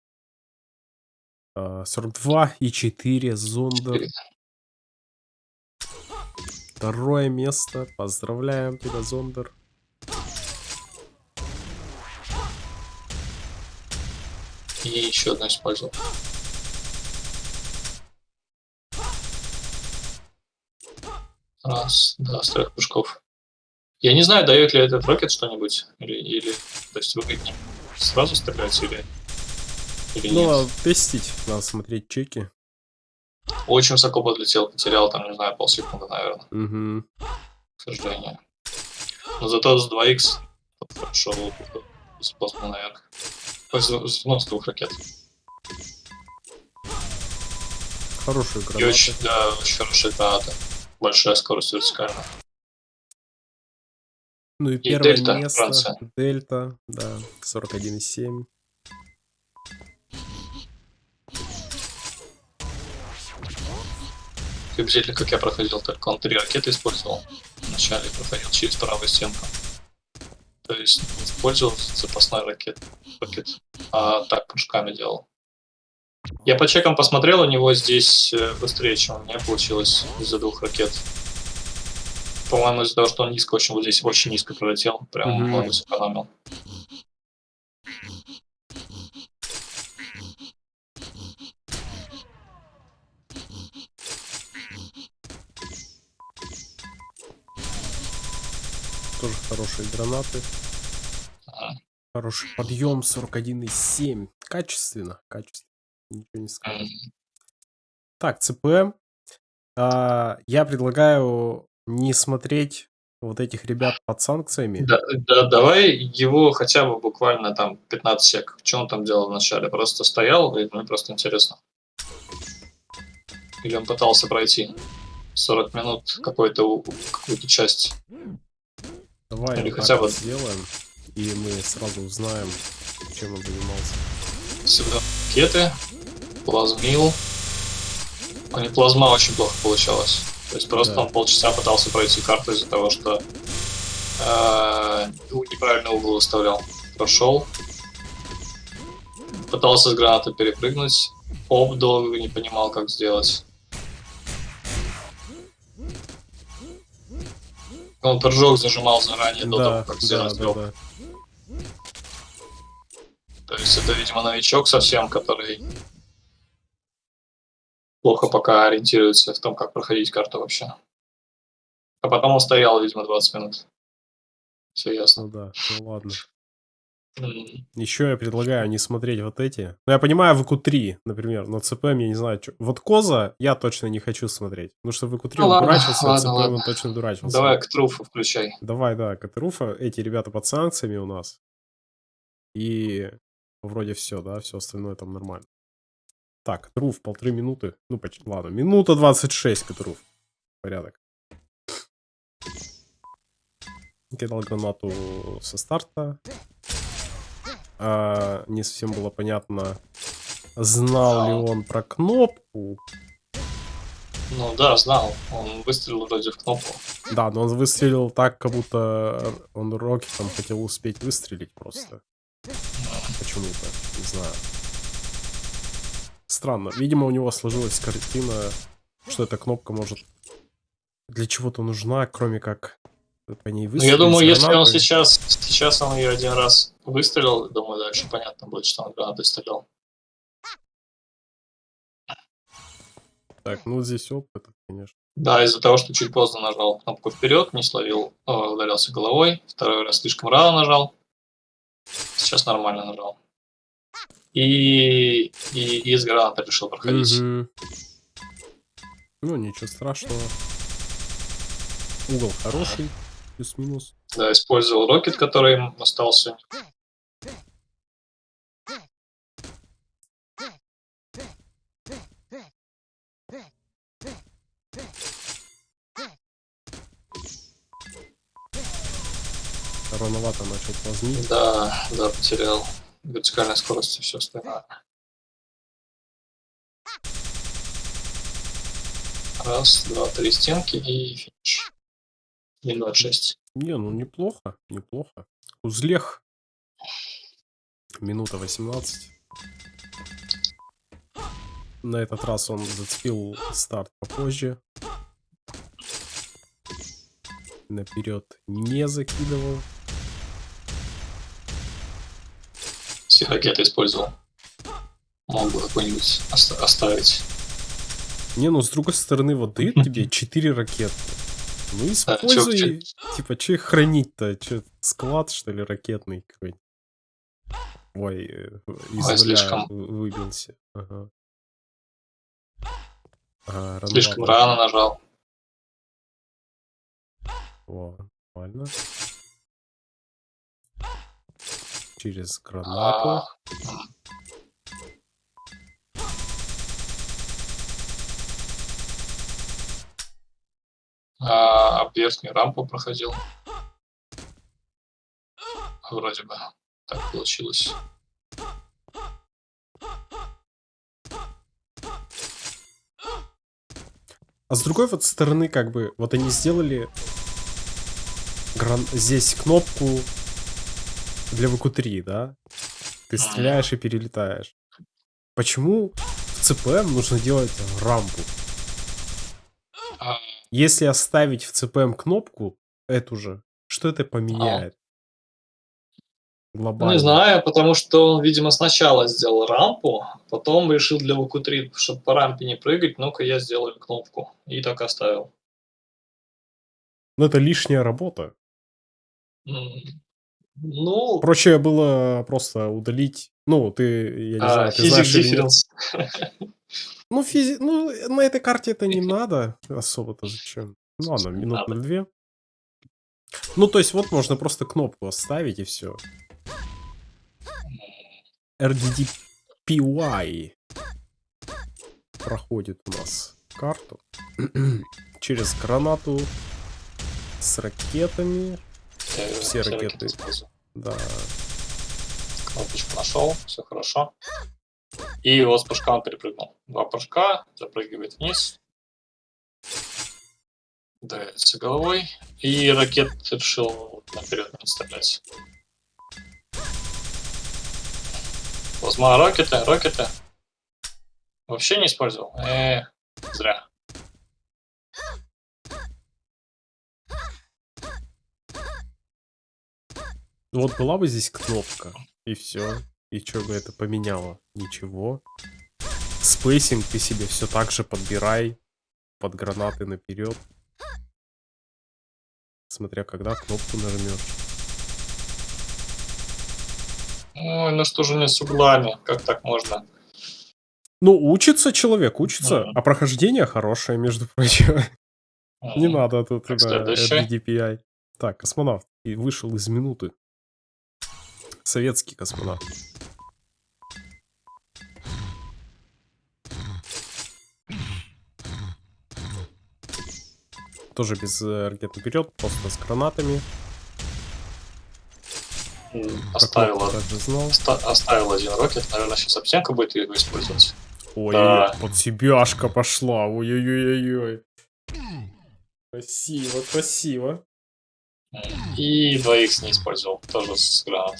А, 42 и 4 Зондер. Четыре. Второе место. Поздравляем тебя, Зондер. И еще одно использовал. Раз, да, с трех прыжков. Я не знаю, дает ли этот рокет что-нибудь, или, или, то есть выгоднее сразу стрелять, или, или Ну, нет. надо тестить. Надо смотреть чеки. Очень высоко подлетел, потерял там, не знаю, полсекунды, наверное, Угу. к сожалению. Но зато с 2х хорошо с плазмы наверх. Ну, с двух ракет. Хорошие И гранаты. очень, да, очень хорошая граната. Большая скорость вертикальная. Ну и первое Дельта, место. Франция. Дельта, да. 41,7. Приблизительно как я проходил, только он три ракеты использовал. Вначале проходил через правую стенку. То есть использовал запасной ракет, ракет а так прыжками делал. Я по чекам посмотрел, у него здесь э, быстрее, чем у меня получилось из-за двух ракет. По-моему, из-за того, что он низко очень, вот здесь очень низко пролетел, прям Мгм. много сэкономил. Тоже хорошие гранаты. Хороший подъем 41,7. Качественно, качественно. Ничего не скажешь. М. Так, ЦП. А, я предлагаю не смотреть вот этих ребят под санкциями. Да, да, давай его хотя бы буквально там 15 сек. Что он там делал вначале? Просто стоял, и мне просто интересно. Или он пытался пройти 40 минут какую-то часть. Давай Или хотя бы- сделаем, и мы сразу узнаем, чем он занимался. Всегда ракеты, плазмил. У него плазма очень плохо получалась. То есть просто Да. он полчаса пытался пройти карту из-за того, что э, неправильный угол выставлял. Прошел. Пытался с гранаты перепрыгнуть. Оп, долго не понимал, как сделать. Он прыжок зажимал заранее до Да, того, как да, сделать да, да. То есть это, видимо, новичок совсем, который плохо пока ориентируется в том, как проходить карту вообще. А потом он стоял, видимо, 20 минут. Все ясно. Ну да, ну ладно. Еще я предлагаю не смотреть вот эти. Ну, я понимаю, ВК-3, например, но ЦП, я не знаю, чё- Вот Коза я точно не хочу смотреть. Потому что ВК-3 Ну он ладно, дурачился, а ладно, ЦП ладно. он точно дурачился. Давай к труфу включай. Давай, да, Катруфа, эти ребята под санкциями у нас. И вроде все, да, все остальное там нормально. Так, Катруф, полторы минуты. Ну, почти, ладно, минута 26, Катруф. Порядок. Кидал гранату со старта. А, не совсем было понятно, знал ли он про кнопку. Ну да, знал. Он выстрелил вроде в кнопку. Да, но он выстрелил так, как будто он рокетом хотел успеть выстрелить просто. Почему-то, не знаю. Странно. Видимо, у него сложилась картина, что эта кнопка может для чего-то нужна, кроме как по ней выстрелить. я думаю, если он сейчас, сейчас он ее один раз выстрелил, думаю, дальше понятно будет, что он гранатой стрелял. Так, ну здесь опыт, конечно. Да, из-за того, что чуть поздно нажал кнопку вперед, не словил, э, ударился головой, второй раз слишком рано нажал. Сейчас нормально нажал. И, и, и из граната решил проходить. Мгм. Ну, ничего страшного. Угол хороший. Плюс-минус. Да, использовал рокет, который им остался. Рановато начал плазмить. Да, да, потерял вертикальной скорости все остальное. Раз, два, три стенки и финиш. И 26. Не, ну неплохо, неплохо. Узлех. Минута 18. На этот раз он зацепил старт попозже. Наперед не закидывал. Все ракеты использовал. Мог бы какой-нибудь оста- оставить. Не, ну с другой стороны, вот дают тебе 4 ракеты. Ну чё- используй, типа, че их хранить-то? Че, склад, что ли, ракетный какой-нибудь? Ой, э, из Ой, слишком. вы- выбился. Ага. Ага, Слишком рановато. рано нажал. О, нормально. Через гранату. А, а, об верхнюю рампу проходил. Вроде бы так получилось. А с другой вот стороны, как бы, вот они сделали гран- здесь кнопку для ВК-3, да? Ты стреляешь и перелетаешь. Почему в ЦПМ нужно делать рампу? А, Если оставить в ЦПМ кнопку, эту же, что это поменяет? Ну, Глобально. не знаю, потому что он, видимо, сначала сделал рампу, потом решил для ВК-3, чтобы по рампе не прыгать, ну-ка я сделаю кнопку. И так оставил. Но это лишняя работа. Ну, Проще было просто удалить. Ну, ты, я не а, знаю, ты знаешь или нет. Ну, физи... ну, на этой карте это не надо особо-то зачем. Ну ладно, минут на две. Ну, то есть вот можно просто кнопку оставить и все. RDDPY проходит у нас карту через гранату с ракетами. Я Все ракеты. использую. Да, Кнопочку нашел, все хорошо. И вот с прыжка он перепрыгнул. Два прыжка, запрыгивает вниз. Давится головой. И ракет решил наперед стрелять. Плазма ракеты, ракеты. Вообще не использовал? Э, зря. Вот была бы здесь кнопка, и все. И что бы это поменяло? Ничего. Spacing ты себе все так же подбирай. Под гранаты наперед. Смотря когда кнопку нажмешь. Ой, ну что же мне с углами? Как так можно? Ну, учится человек, учится. Мгм. А прохождение хорошее, между прочим. Не М, надо тут Так, да. RDDPI. Так, космонавт. И вышел из минуты. Советский космонавт. Тоже без э, ракет наперед, просто с гранатами. Как Оставил, один рокет. Наверное, сейчас Аптенко будет его использовать. Ой, Да. под себяшка пошла. Ой-ой-ой-ой. Красиво, красиво. И 2х не использовал, тоже с гранат.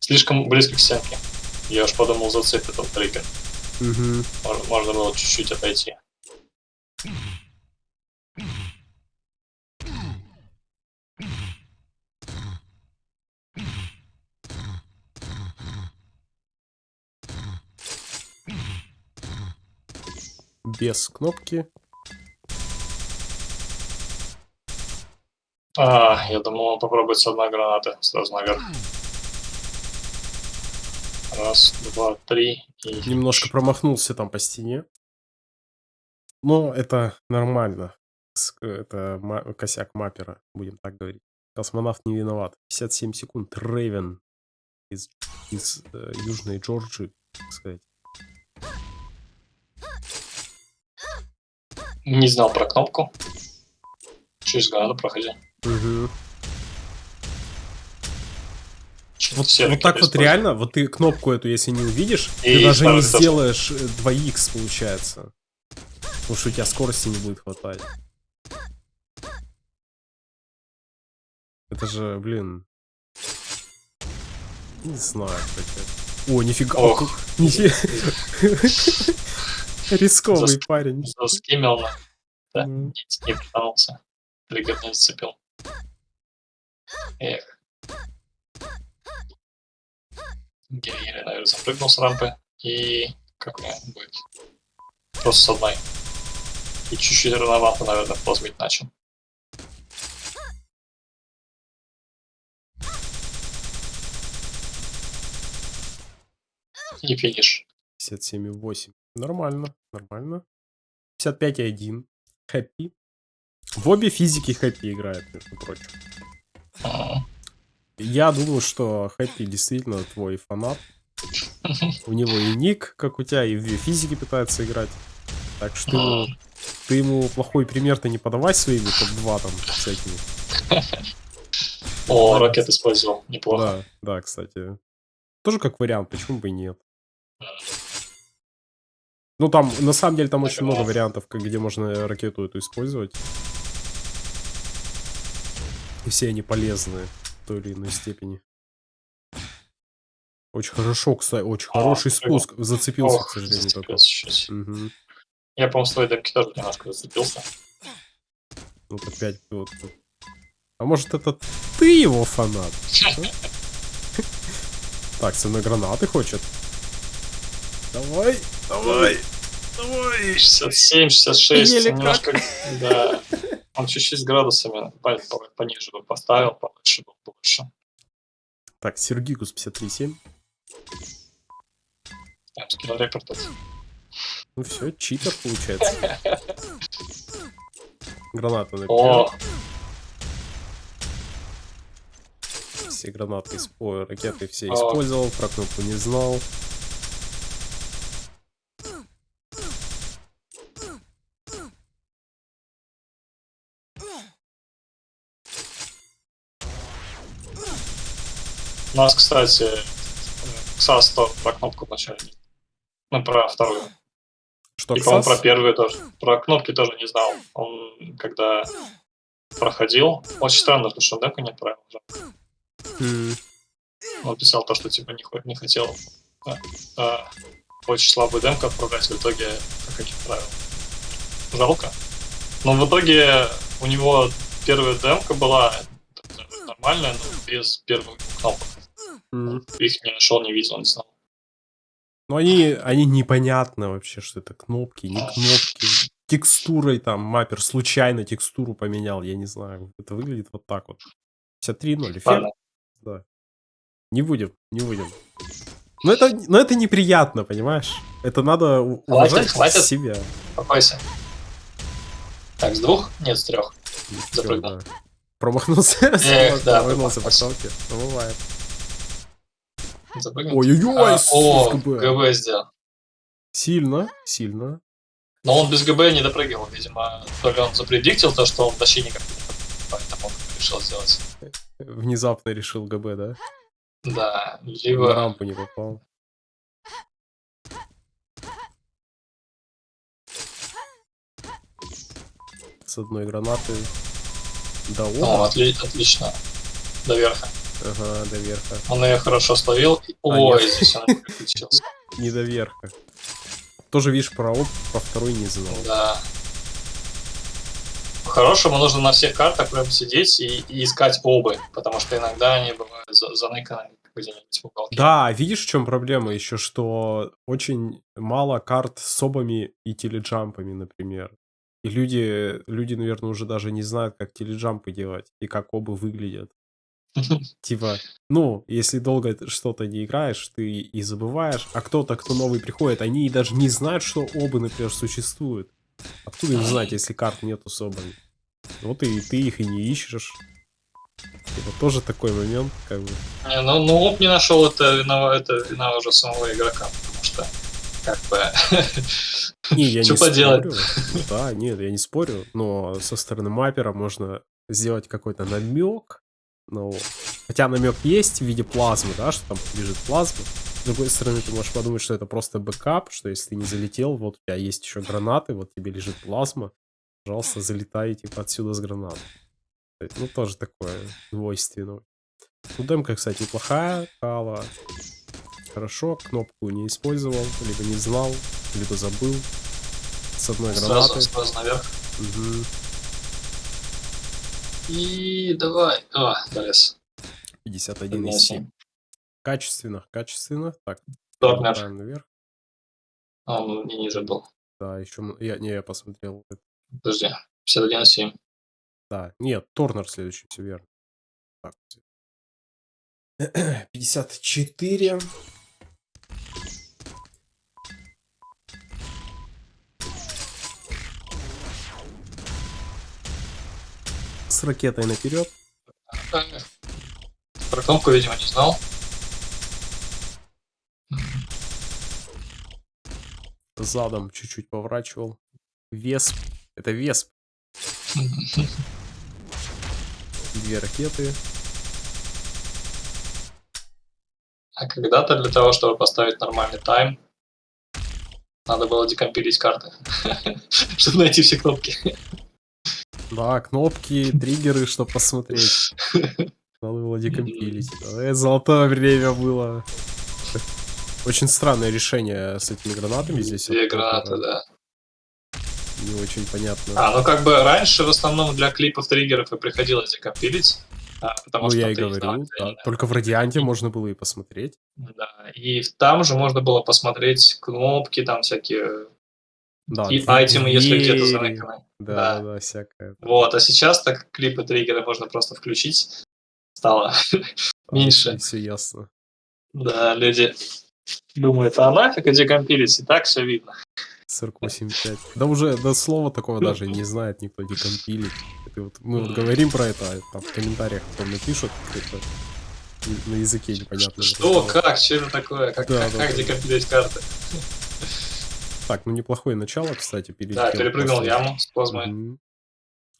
Слишком близко к стенке. Я уж подумал, зацепит этот триггер. Мгм. Можно, можно было чуть-чуть отойти. Без кнопки. А, я думал, он попробует с одной гранаты сразу наверх. Раз, два, три. И Немножко промахнулся там по стене. Но это нормально. это ма- косяк маппера, будем так говорить. Космонавт не виноват. 57 секунд. Рейвен из, из э, Южной Джорджии, так сказать. Не знал про кнопку. Через граду проходил. Мгм. Чё-то Вот, вот ракеты так вот реально, вот ты кнопку эту, если не увидишь, И ты даже не тоже. сделаешь э, 2х, получается. Потому что у тебя скорости не будет хватать. Это же, блин... Не знаю, это. О, нифига. Ох. Нифи- Рисковый Зас- парень. Заскимил Да. Не, пританулся. Триггер не зацепил. Эх. Еле-еле, наверное, запрыгнул с рампы. И как вариант будет? Просто с одной. И чуть-чуть рановато, наверное, плазмить начал. И финиш. 57,8. Нормально, нормально. 55,1. Хэппи. В обе физики Хэппи играет, между прочим. М. Я думаю, что Хэппи действительно твой фанат. У него и ник, как у тебя, и в две физики пытается играть. Так что ты ему, ты ему плохой пример-то не подавай своими топ-2 там всякими. О, ракет использовал. Неплохо. Да, да, кстати. Тоже как вариант, почему бы и нет. Ну, там, на самом деле, там очень много вариантов, где можно ракету эту использовать. И все они полезны в той или иной степени. Очень хорошо, кстати, очень А, хороший спуск. Зацепился, к Ох, сожалению, только. зацепился чуть. Мгм. Я, по-моему, с твоей демки тоже немножко зацепился. Вот опять вот. А может, это ты его фанат? Так, со мной гранаты хочет. Давай, давай, давай. 67, 66, Еле немножко, да. Он чуть-чуть с градусами по- по- пониже бы поставил, повыше был больше. Так, Сергикус 53.7. Я скинул рекорд. Ну все, читер получается. Граната на О, Все гранаты, ой, ракеты все О. использовал, про кнопку не знал. У нас, кстати, э, Ксас то про кнопку вначале. Ну, про вторую. Что, И, по-моему, про первую тоже. Про кнопки тоже не знал. Он, когда проходил, очень странно, потому что он демку не отправил. М, Он писал то, что типа не, не хотел а, а, очень слабую демку отправлять, в итоге так и не отправил. Жалко. Но в итоге у него первая демка была нормальная, но без первых кнопок. М. Их не нашел, не видел, не знал. Ну они, они непонятно вообще, что это кнопки, не кнопки. Текстурой там маппер случайно текстуру поменял, я не знаю. Это выглядит вот так вот. 53.0, эффект. Да. Не будем, не будем. Но это, но это неприятно, понимаешь? Это надо у- Хватит, уважать хватит. себя. Успокойся. Так, с двух? Нет, с трех. Запрыгнул. Да. Промахнулся. Эх, да, Промахнулся по кнопке. Ну, бывает. Запрыгнул. Ой-ой-ой, А, о, ГБ. ГБ сделал. Сильно, сильно. Но он без ГБ не допрыгивал, видимо. То ли он запредиктил то, что он вообще никак поэтому он решил сделать. Внезапно решил ГБ, да? Да, На либо... рампу не попал. С одной гранаты до О, отли- отлично. До верха. Ага, до верха. Он ее хорошо словил. А, Ой, здесь он переключился. Не до верха. Тоже, видишь, про оп, про второй не знал. Да. По-хорошему нужно на всех картах прям сидеть и, и искать обы, потому что иногда они бывают за- заныканы где-нибудь в уголке. Да, видишь, в чем проблема еще, что очень мало карт с обами и теледжампами, например. И люди, люди, наверное, уже даже не знают, как теледжампы делать и как обы выглядят. Типа, ну, если долго что-то не играешь, ты и забываешь, а кто-то, кто новый приходит, они и даже не знают, что обы, например, существуют. Откуда им знать, если карт нету с обами? Вот и ты их и не ищешь. Это тоже такой момент, как бы. Не, ну, ну оп не нашел, это вина, это вина уже самого игрока, потому что как бы Не, я что не поделать. спорю. Да, нет, я не спорю, но со стороны mapper а можно сделать какой-то намек. Ну, хотя намек есть в виде плазмы, да, что там лежит плазма. С другой стороны, ты можешь подумать, что это просто бэкап, что если ты не залетел, вот у тебя есть еще гранаты, вот тебе лежит плазма, пожалуйста, залетай типа отсюда с гранат. Есть, Ну, тоже такое двойственно. Ну, демка, кстати, неплохая, Кала. Хорошо, кнопку не использовал, либо не знал, либо забыл. С одной сразу, гранаты. сразу наверх. Мгм. И давай. А, залез. 51,7. Качественно, качественно. Так, Торнер. мотаем наверх. А, он не ниже был. Да, еще... Я, не, я посмотрел. Подожди. 51,7. Да, нет, Торнер следующий, все верно. Так. 54. С ракетой наперед. Про кнопку, видимо, не знал. Задом чуть-чуть поворачивал. Весп. Это Весп. Две ракеты. А когда-то для того, чтобы поставить нормальный тайм, надо было декомпилить карты, чтобы найти все кнопки. Да, кнопки, триггеры, чтобы посмотреть. Надо было декомпилить. Это золотое время было. Очень странное решение с этими гранатами здесь. Две гранаты, да. Не очень понятно. А, ну как бы раньше в основном для клипов триггеров и приходилось декомпилить. а, потому ну, что я и не знал, да. Только в Радианте можно было и посмотреть. Да, и там же можно было посмотреть кнопки, там всякие Да, и айтемы, если где-то заныканы. Да, Да. да, да, всякое. Вот, а сейчас так клипы триггеры можно просто включить. Стало меньше. Все ясно. Да, люди думают, а нафиг и декомпилить, и так все видно. 48.5. Да уже до слова такого даже не знает никто декомпилить. Это вот, мы вот говорим про это, а там в комментариях потом напишут это на языке непонятно. Что, как, что это такое, как, Да, как, да, как да. декомпилить карты? Так, ну неплохое начало, кстати, перелетел. Да, перепрыгнул яму с плазмой.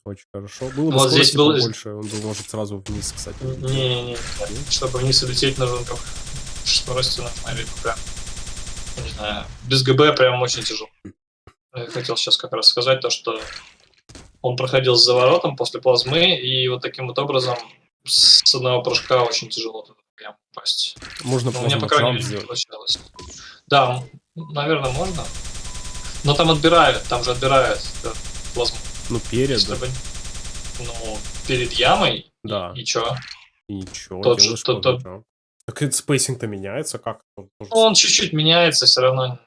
Очень хорошо. Было бы Вот здесь был- побольше, он бы, может, сразу вниз, кстати. Не-не-не, чтобы вниз улететь нужно как скорости нужна либо прям, не знаю, без ГБ прям очень тяжело. Я хотел сейчас как раз сказать то, что он проходил с заворотом после плазмы, и вот таким вот образом с одного прыжка очень тяжело туда прям попасть. Можно Ну, у меня, плазма по крайней мере, не получалось. Да, наверное, можно. Но там отбирают, там же отбирают да, плазму. Ну, перед, да. Чтобы, ну, перед ямой, Да. и чё? И ничего, Тот же- тот- тот-. Так спейсинг-то меняется как? Ну, Он чуть-чуть меняется все равно.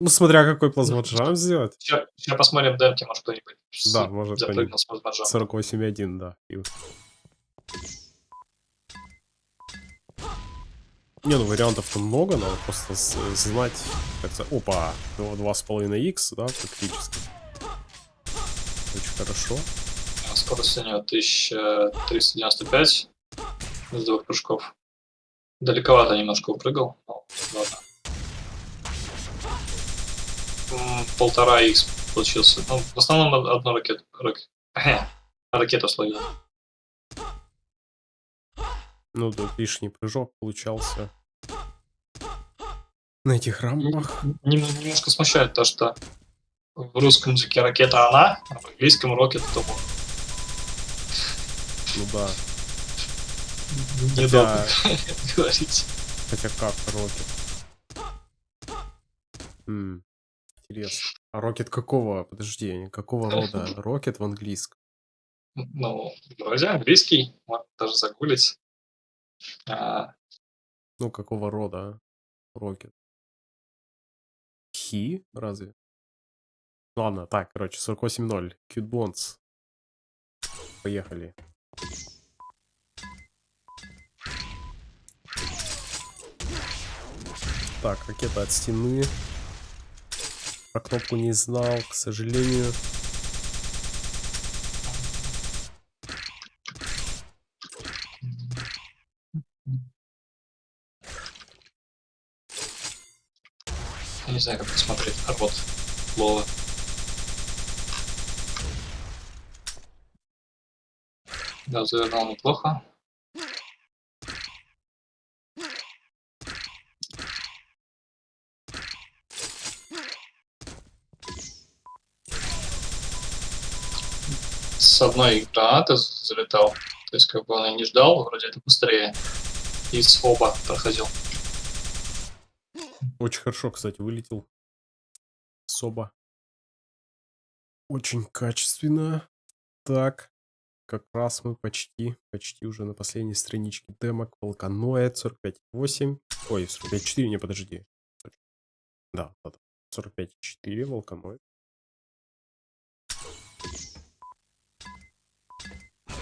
Ну, смотря какой плазмоджамп сделать. Сейчас, посмотрим демки, может кто-нибудь Да, может, плазмоджампом. 48.1, да. И- Не, ну вариантов-то много, надо просто знать, как за... Опа, ну, 2,5х, да, практически. Очень хорошо. А Скорость у него 1395 с двух прыжков. Далековато немножко упрыгал. Ну, ладно. Полтора х получился. Ну, в основном од- одну ракету. рак- ракету словил. Ну, тут лишний прыжок получался. На этих рампах. Нем- Немножко смущает то, что в русском языке ракета она, а в английском рокет то он. Ну да. Хотя, говорить. хотя как Рокет? М, Интересно. А Рокет какого? Подожди, какого рода? Рокет в английском. Ну, вроде английский, можно даже загуглить. А, Ну, какого рода Рокет? Хи? Разве? Ладно, так, короче, 48.0. Cute Bonds. Поехали. Так, ракета от стены. Про кнопку не знал, к сожалению. Я не знаю, как посмотреть. А вот. Лола. Да, завернул неплохо. С одной гранаты залетал. То есть, как бы он и не ждал, вроде это быстрее. И с оба проходил. Очень хорошо, кстати, вылетел. Соба. Очень качественно. Так. Как раз мы почти, почти уже на последней страничке демок. Волканоид 45.8. Ой, 45.4, не, подожди. Да, вот. 45.4, Волканоид.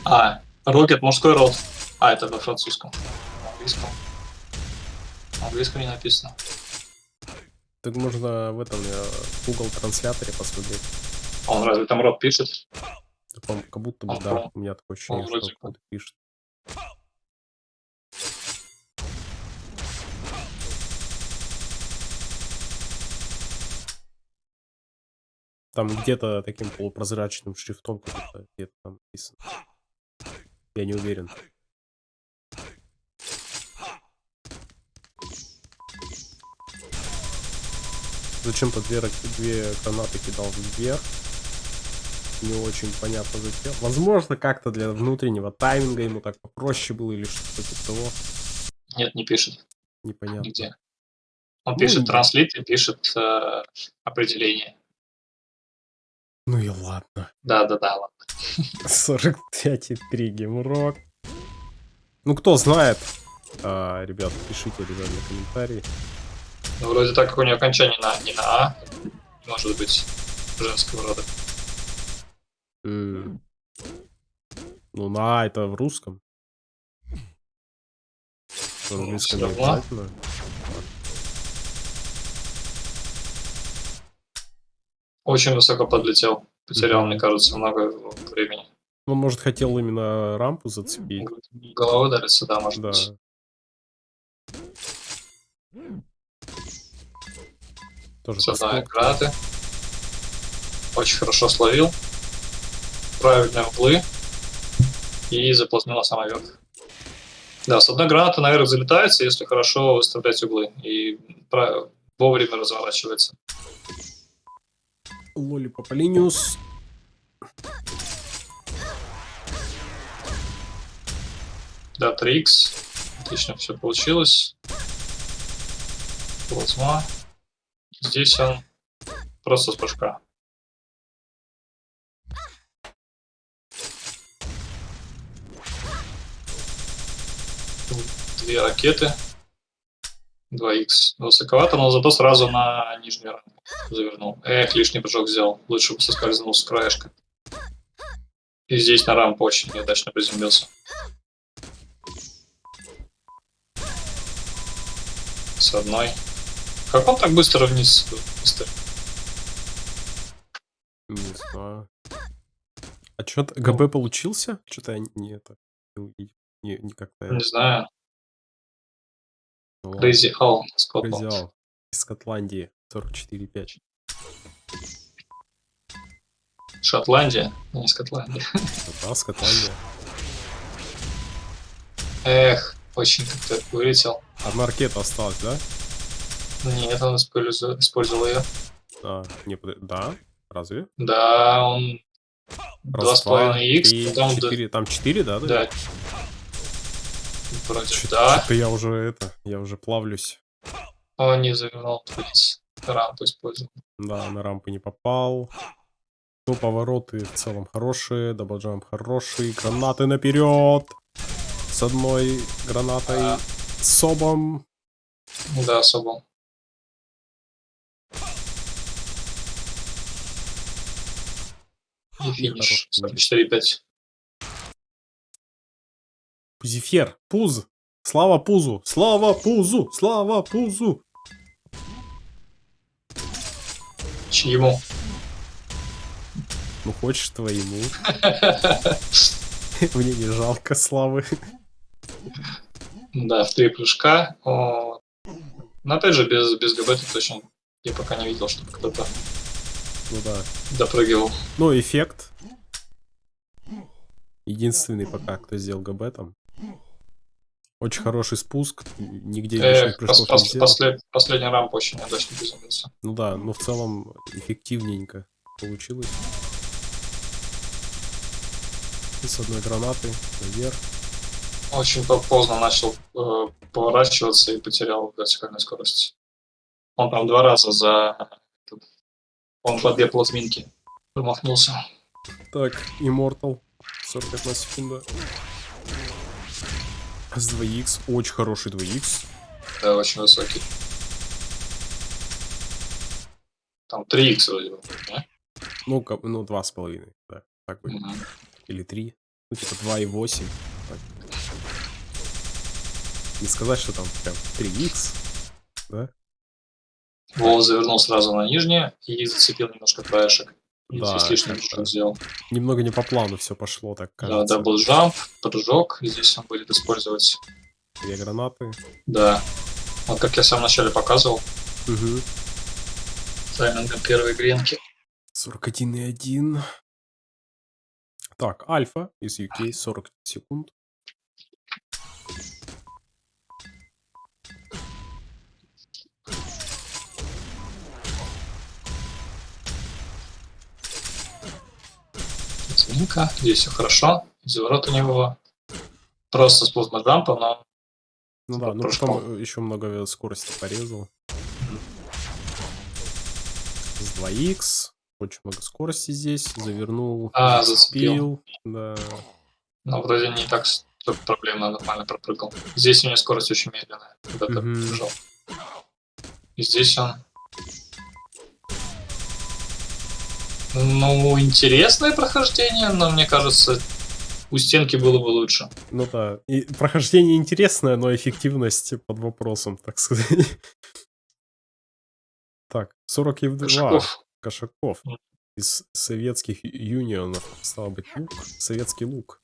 А, Рокет мужской род. А, это во французском. На английском. На английском не написано. Так можно в этом э, Google трансляторе посмотреть. А Он разве там род пишет? Да, Как будто бы, Он да, у меня такое ощущение, вроде что кто-то пишет. Там где-то таким полупрозрачным шрифтом где-то там написано. Я не уверен. Зачем-то две, две гранаты кидал вверх. Не очень понятно зачем. Возможно, как-то для внутреннего тайминга ему так попроще было или что-то типа того. Нет, не пишет. Непонятно. Нигде. Он Ну, пишет транслит и пишет э, определение. Ну и ладно. Да, да, да, ладно. 45,3 геймрок. Ну, кто знает, а, ребят, пишите обязательно комментарии. Ну, вроде так как у нее окончание на, не на А, может быть женского рода. Ну, на А это в русском. В английском не всё равно. обязательно. Очень высоко подлетел. Потерял, Мгм. мне кажется, много времени. Он, может, хотел именно рампу зацепить. Головой ударится, да, может Да. быть. Тоже подскок. гранаты. Очень хорошо словил. Правильные углы. И заплотнила самый верх. Да, с одной гранаты наверх залетается, если хорошо выставлять углы. И вовремя разворачивается. Лоли Папалиниус. Да, 3х. Отлично все получилось. Плазма. Здесь он просто с прыжка. Две ракеты. 2х. Высоковато, но зато сразу на нижнюю рамку завернул. Эх, лишний прыжок сделал. Лучше бы соскользнул с краешка. И здесь на рампу очень неудачно приземлился. С одной. Как он так быстро вниз быстро? Не знаю. А что-то ГБ получился? Что-то я не это не. Не, как-то. Не знаю. Ну. Crazy Owl. Crazy Owl из Скотландии 44,5. Шотландия, не Скотландия. Ну Да, Скотландия. Эх, очень как-то вылетел. Одна ракета осталась, да? Нет, он использовал, использовал ее. А, не, да? Разве? Да, он Раз, 2,5 три, х потом д- четыре. Там 4, да? да. Вроде Чё- да. Чё-то я уже это, я уже плавлюсь. Он не завернул вниз. Рампу использовал. Да, на рампу не попал. Ну, повороты в целом хорошие, даблджамп хороший, гранаты наперед. С одной гранатой А. с обом. Да, особо. Финиш. хороший 44,5. Пузифер, пуз. Слава пузу, слава пузу, слава пузу. Чьему? Ну, хочешь твоему. Мне не жалко славы. Да, в три прыжка. Но опять же, без, без ГБ тут очень Я пока не видел, чтобы кто-то Ну да. допрыгивал. Ну, эффект. Единственный пока, кто сделал ГБ там. Очень хороший спуск. Нигде Э, лишних прыжков пос- не сделал. послед- последний рамп очень удачно приземлился. Ну да, но в целом эффективненько получилось. И с одной гранаты наверх. Очень по- поздно начал э, поворачиваться и потерял вертикальную скорость. Он там два раза за... Он по две плазминки промахнулся. Так, Immortal. 41 секунда. С 2х. Очень хороший 2х. Да, очень высокий. Там 3х вроде бы. не? Ну, ка- ну, два с половиной. Да, так будет. Мгм. Или 3. Ну, типа 2,8. Так. Не сказать, что там прям 3х. Да? Вова завернул сразу на нижнее и зацепил немножко краешек. Да, прыжок сделал. Немного не по плану все пошло, так Да, кажется. double jump, прыжок. И здесь он будет использовать. Две гранаты. Да. Вот как я в самом начале показывал. Угу. Таймингом первой гренки. 41,1. Так, Альфа из UK 40 секунд. Зминка. Здесь все хорошо. Заворот у него. Просто спуск на джампа, но Ну да, ну Прыжком. потом еще много скорости порезал. С 2х. Очень много скорости здесь. Завернул. А, зацепил. Да. но вроде не так с- тут проблема, нормально пропрыгал. Здесь у него скорость очень медленная, когда ты Мгм. бежал. И здесь он... Ну, интересное прохождение, но мне кажется, у стенки было бы лучше. Ну да. И прохождение интересное, но эффективность под вопросом, так сказать. Так, 42. Кошаков. Кошаков. Мгм. Из советских юнионов. Стало быть, лук. Советский лук.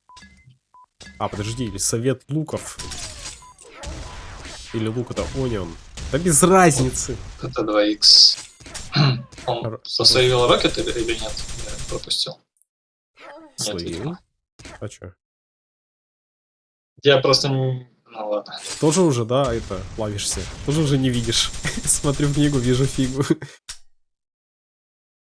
А, подожди, или совет луков. Или лук это онион. Да без разницы. Это 2х. Он засейвил рокет или, или нет? Я пропустил. Видимо. А чё? Я просто... не- Ну ладно. Тоже уже, да, это, плавишься. Тоже уже не видишь. Смотрю в книгу, вижу фигу.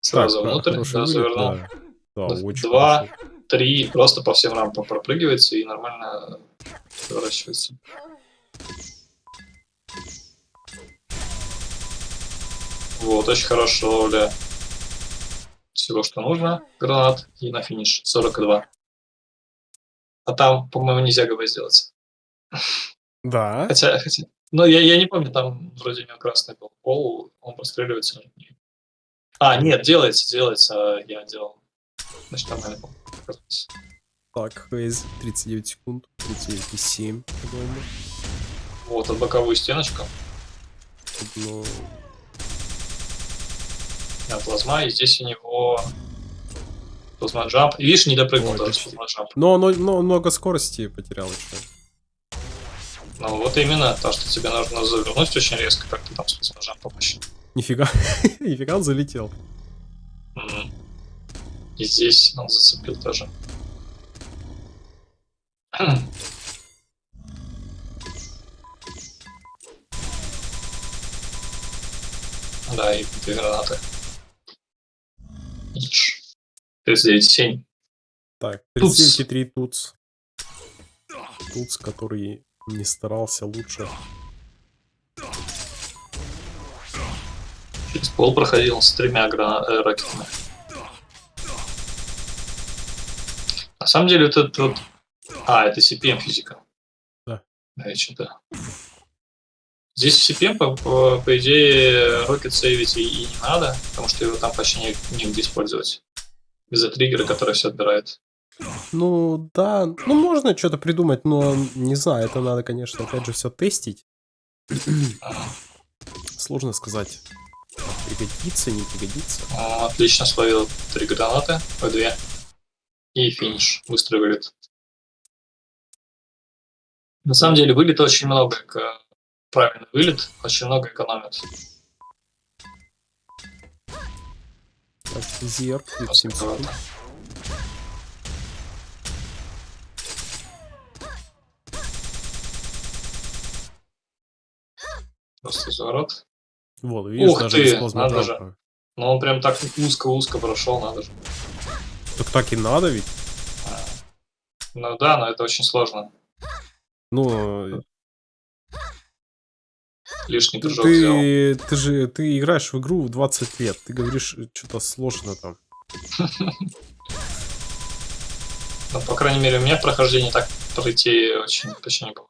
Сразу Так, внутрь, да, завернул. да. Да, Два- очень два. хорошо. Три, просто по всем рампам пропрыгивается и нормально поворачивается. Вот, очень хорошо, Оля. Всего, что нужно. Гранат и на финиш. 42. А там, по-моему, нельзя ГБ сделать. Да. Хотя, хотя... Ну, я, я не помню, там вроде у него красный был пол, он простреливается. А, нет, делается, делается, я делал. Значит, нормально был. Так, Хейз, 39 секунд. 39,7, по-моему. Вот, от боковую стеночку. Ну, Да, плазма, и здесь у него плазма джамп. И видишь, не допрыгнул Ой, даже плазма джамп. но, но, но много скорости потерял еще. Ну вот именно, то, что тебе нужно завернуть очень резко, как ты там с плазма джампом вообще. Нифига, нифига он залетел. И здесь он зацепил тоже. Да, и две гранаты. Иш. 39,7. Так, Туц. 39,3 туц. Туц, который не старался лучше. Через пол проходил с тремя грана- э, ракетами. На самом деле, вот этот вот... А, это CPM физика. Да. Да, я что-то... Здесь в CPM, по, по, по идее, рокет сейвить и, и не надо, потому что его там почти не, негде использовать. Из-за триггера, который все отбирает. Ну, да, ну можно что-то придумать, но не знаю, это надо, конечно, опять же все тестить. Сложно сказать, пригодится, не пригодится. Он отлично словил три гранаты, по две. И финиш. Быстро вылет. На самом деле, вылет очень много. эко- Правильный вылет очень много экономит. Так, Зерк, 37 секунд. Аккуратно. Просто заворот. Вот, видишь, Ух даже ты, надо плазмоджампа. Но он прям так узко-узко прошел, надо же. Так так и надо ведь. Ну да, но это очень сложно. Ну, Лишний прыжок ты, ты же ты играешь в игру в 20 лет. Ты говоришь, что-то сложно там. Ну, по крайней мере, у меня в прохождении так пройти очень почти не было.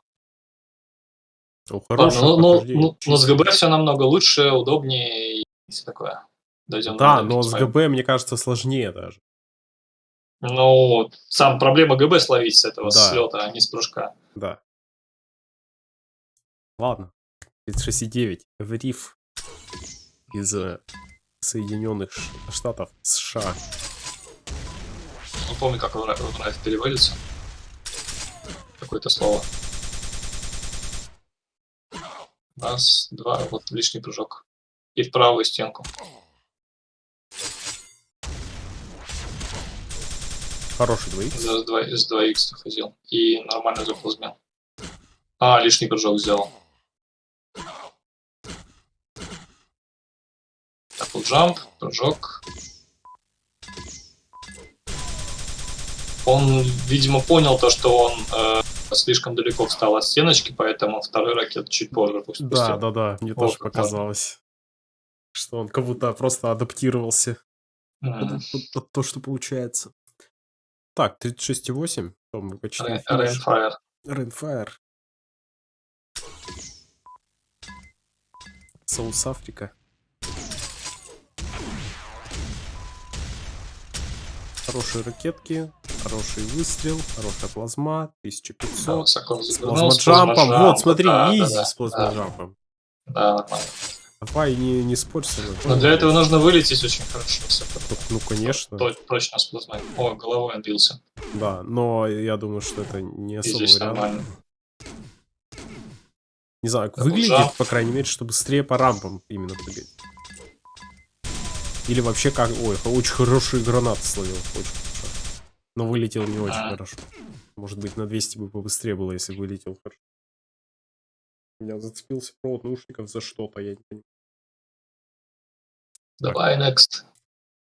О, Ладно, ну, ну, прохождение. ну, но с ГБ все намного лучше, удобнее и все такое. Дойдем Да, но с. ГБ, мне кажется, сложнее даже. Ну, сам проблема ГБ словить с этого Да. слета, а не с прыжка. Да. Ладно. 36,9. Эвриф из э, Соединенных Штатов США. Не помню, как в в Райф переводится. Какое-то слово. Раз, два, вот лишний прыжок. И в правую стенку. Хороший двоих. За 2, с 2х ходил. И нормально заплазмел. А, лишний прыжок сделал. Так, вот джамп, прыжок. Он, видимо, понял то, что он э, слишком далеко встал от стеночки, поэтому второй ракет чуть позже пусть Да, пустил. да, да. Мне Вот тоже показалось. Что он как будто просто адаптировался М. под, под- то, что получается. Так, 36,8. То мы почти. Рейнфайр. Рейнфайр. Соус Африка. Хорошие ракетки, хороший выстрел, хорошая плазма, Да, 1500. высоко С с плазмоджампом. Вот, смотри, да, изи да, с да, плазмоджампом. Да, нормально. Давай, не, не спорь со мной. Но для этого нужно вылететь очень хорошо. Ну, конечно. То- точно с плазмой. О, головой отбился. Да, но я думаю, что это не особо вариант. нормально. Не знаю, Double выглядит, по крайней мере, что быстрее по рампам именно прыгать. Или вообще как... Ой, очень хорошие гранаты словил. Очень хорошо. Но вылетел не очень А. хорошо. Может быть, на 200 бы побыстрее было, если вылетел хорошо. У меня зацепился провод наушников за что-то, я не понимаю. Давай, next.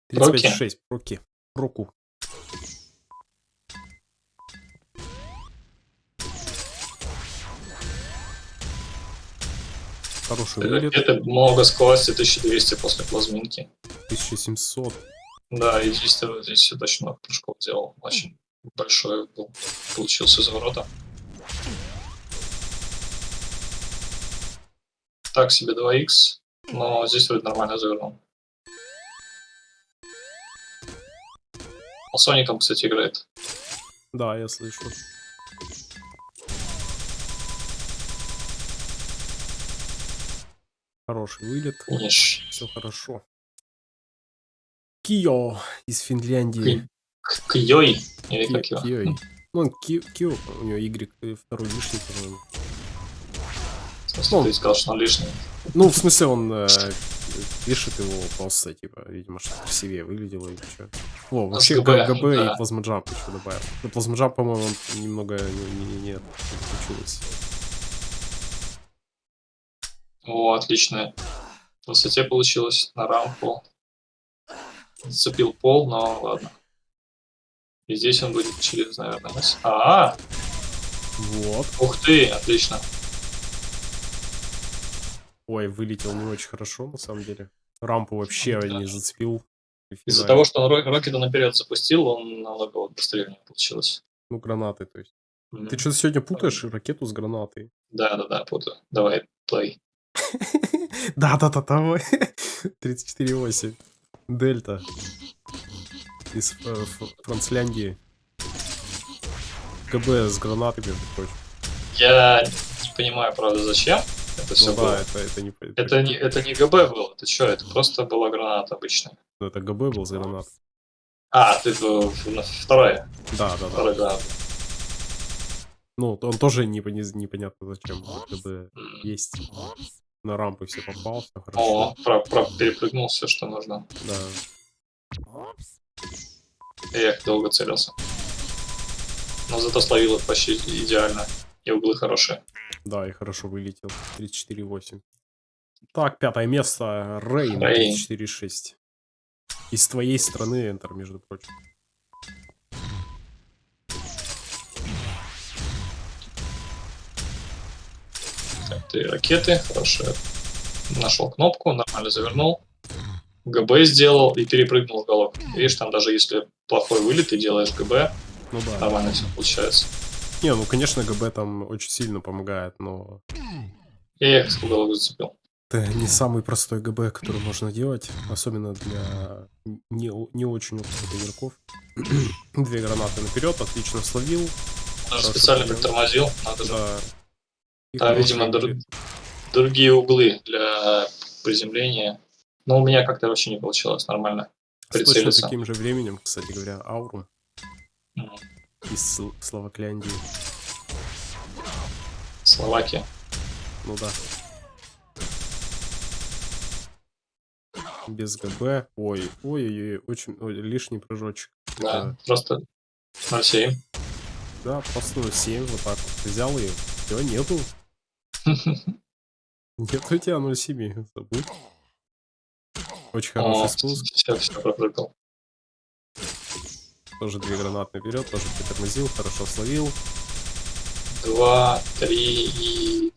Проки. 35,6. Проки. Проку. Хороший вылет. Это много скорости, 1200 после плазминки. 1700. Да, и здесь, ты- здесь очень много прыжков делал. Очень большой был. Получился из ворота. Так себе 2х, но здесь вроде нормально завернул. Он Соником, кстати, играет. Да, я слышу. Хороший вылет. Финиш. Все хорошо. Кио из Финляндии. Кьёй, или Ки- как его? Киой. Ну, он Ки- Кио, у него Y э, второй лишний, по-моему. В смысле, ты сказал, что он лишний. Ну, в смысле, он э, пишет его просто, типа, видимо, что красивее выглядело или что. О, вообще ГБ, Г- ГБ да. и плазмоджамп еще добавил. Ну, плазмоджамп, по-моему, немного не, не, не, не получилось. О, отлично. В высоте получилось на рампу. Зацепил пол, но ладно. И здесь он будет через, наверное, нас- А, Вот. ух ты, отлично. Ой, вылетел не очень хорошо, на самом деле. Рампу вообще Да. не зацепил. Из-за того, что он рокета наперед запустил, он намного вот быстрее у него получилось. Ну, гранаты, то есть. Мгм. Ты что-то сегодня путаешь ракету с гранатой. Да, да, да, путаю. Давай, плей. Да-да-да, давай. 34,8. Дельта. Из э, Францляндии. КБ с гранатами, между прочим. Я не понимаю, правда, зачем это все Ну было. да, это, это не... Это не, это не ГБ было, ты что, это просто была граната обычная. Ну, это ГБ был с гранат. А, ты вторая, Да, да, да. вторая граната. Ну, он тоже не, не- непонятно зачем. ГБ есть. На рампы все попал, все хорошо. О, про, про- перепрыгнул все, что нужно. Да. Я их долго целился. Но зато словил их почти идеально. И углы хорошие. Да, и хорошо вылетел. 34,8. Так, пятое место. Рейн. Рейн. 34,6. Из твоей страны Enter, между прочим. Три ракеты, хорошо. Нашел кнопку, нормально завернул. ГБ сделал и перепрыгнул в уголок. Видишь, там даже если плохой вылет, ты делаешь ГБ, Ну да. нормально все получается. Не, ну конечно, ГБ там очень сильно помогает, но Я их в уголок зацепил. это не самый простой ГБ, который можно делать, особенно для не, не очень опытных игроков. Две гранаты наперед, отлично словил. Даже специально притормозил, надо же. Да. Там, видимо, дру- вылет. другие углы для приземления. Но у меня как-то вообще не получилось нормально. С точно прицелиться. таким же временем, кстати говоря, Аурум М, из Сл- Словакляндии. Словакия. Ну да. Без ГБ. Ой, ой, ой, ой, очень ой, лишний прыжочек. Да, Это- просто 0,7. Да, просто 7 вот так вот. Взял и все, нету. Нет у тебя 0,7, забудь. Очень хороший О, спуск. все, все пропрыгал. Тоже две гранаты наперед, тоже притормозил, хорошо словил. Два, три и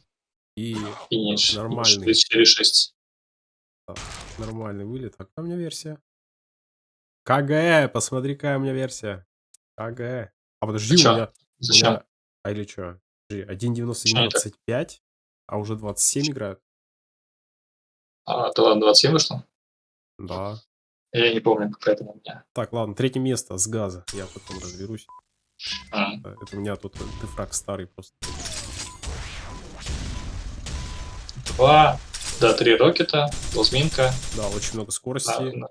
И финиш. Нормальный. 4-6. нормальный вылет. А какая у меня версия? КГ, посмотри, какая у меня версия. КГ. А подожди, у чё? меня... у Зачем? меня- А или что? Чё это? 1.91.25, а уже 27 играют? А, то ладно, 27 вышло? Да. Я не помню, какая там у меня. Так, ладно, третье место с газа. Я потом разберусь. Да, Это у меня тут дефраг старый просто. Два, да, три рокета, плазминка. Да, очень много скорости. да.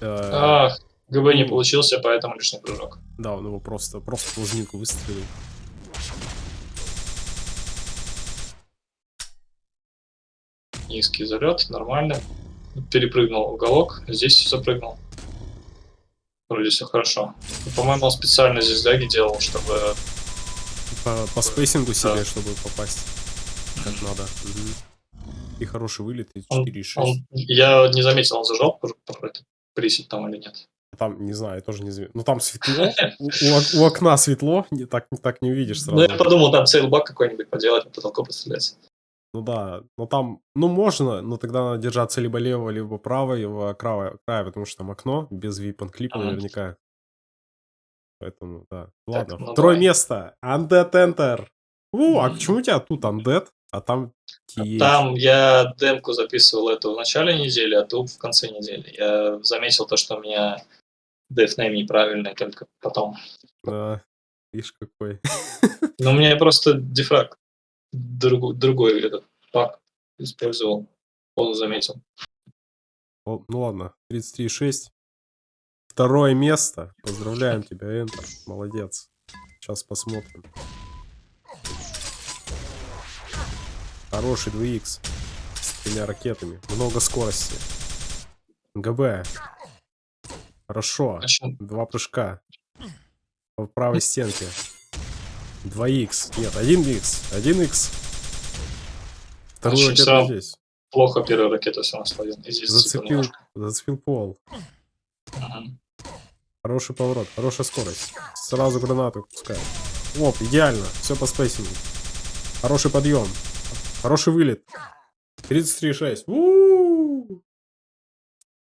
Э, Ах, ГБ не ну. получился, поэтому лишний прыжок. Да, он его просто, просто плазминку выстрелил. Низкий залет, нормально. Перепрыгнул уголок, здесь запрыгнул. Вроде все хорошо. По-моему, он специально здесь даги делал, чтобы... По, по spacing у себе, Да. чтобы попасть как надо. Мгм. И хороший вылет, и Он- 4,6. он- я не заметил, он зажал пр- пр- присед там или нет. Там, не знаю, я тоже не заметил. Ну, там светло, у, у ок- у окна светло, не, так, так не увидишь Ну, сразу. я подумал, там сейлбак какой-нибудь поделать, по потолку пострелять. Ну да, но там, ну можно, но тогда надо держаться либо левого, либо правого края, края потому что там окно без weapon clip а Ага. наверняка. Поэтому, да. Ладно, ну второе давай. место. Undead Enter. У, а почему у тебя тут Undead, а там TH? Там я демку записывал эту в начале недели, а тут в конце недели. Я заметил то, что у меня дефнейм неправильный, только потом. Да, видишь какой. Но у меня просто дефраг другу- другой этот пак использовал. Он заметил. О, ну ладно, 33,6. Второе место. Поздравляем тебя, Enter. Молодец. Сейчас посмотрим. Хороший 2х. С тремя ракетами. Много скорости. ГБ. Хорошо. Два прыжка. По правой стенке. 2х. Нет, 1х. 1х. Вторую ракету здесь. Плохо первую ракету все здесь зацепил Зацепил, пол. Мгм. Хороший поворот, хорошая скорость. Сразу гранату пускай. Оп, идеально. Все по spacing у. Хороший подъем. Хороший вылет. 33,6. У-у-у.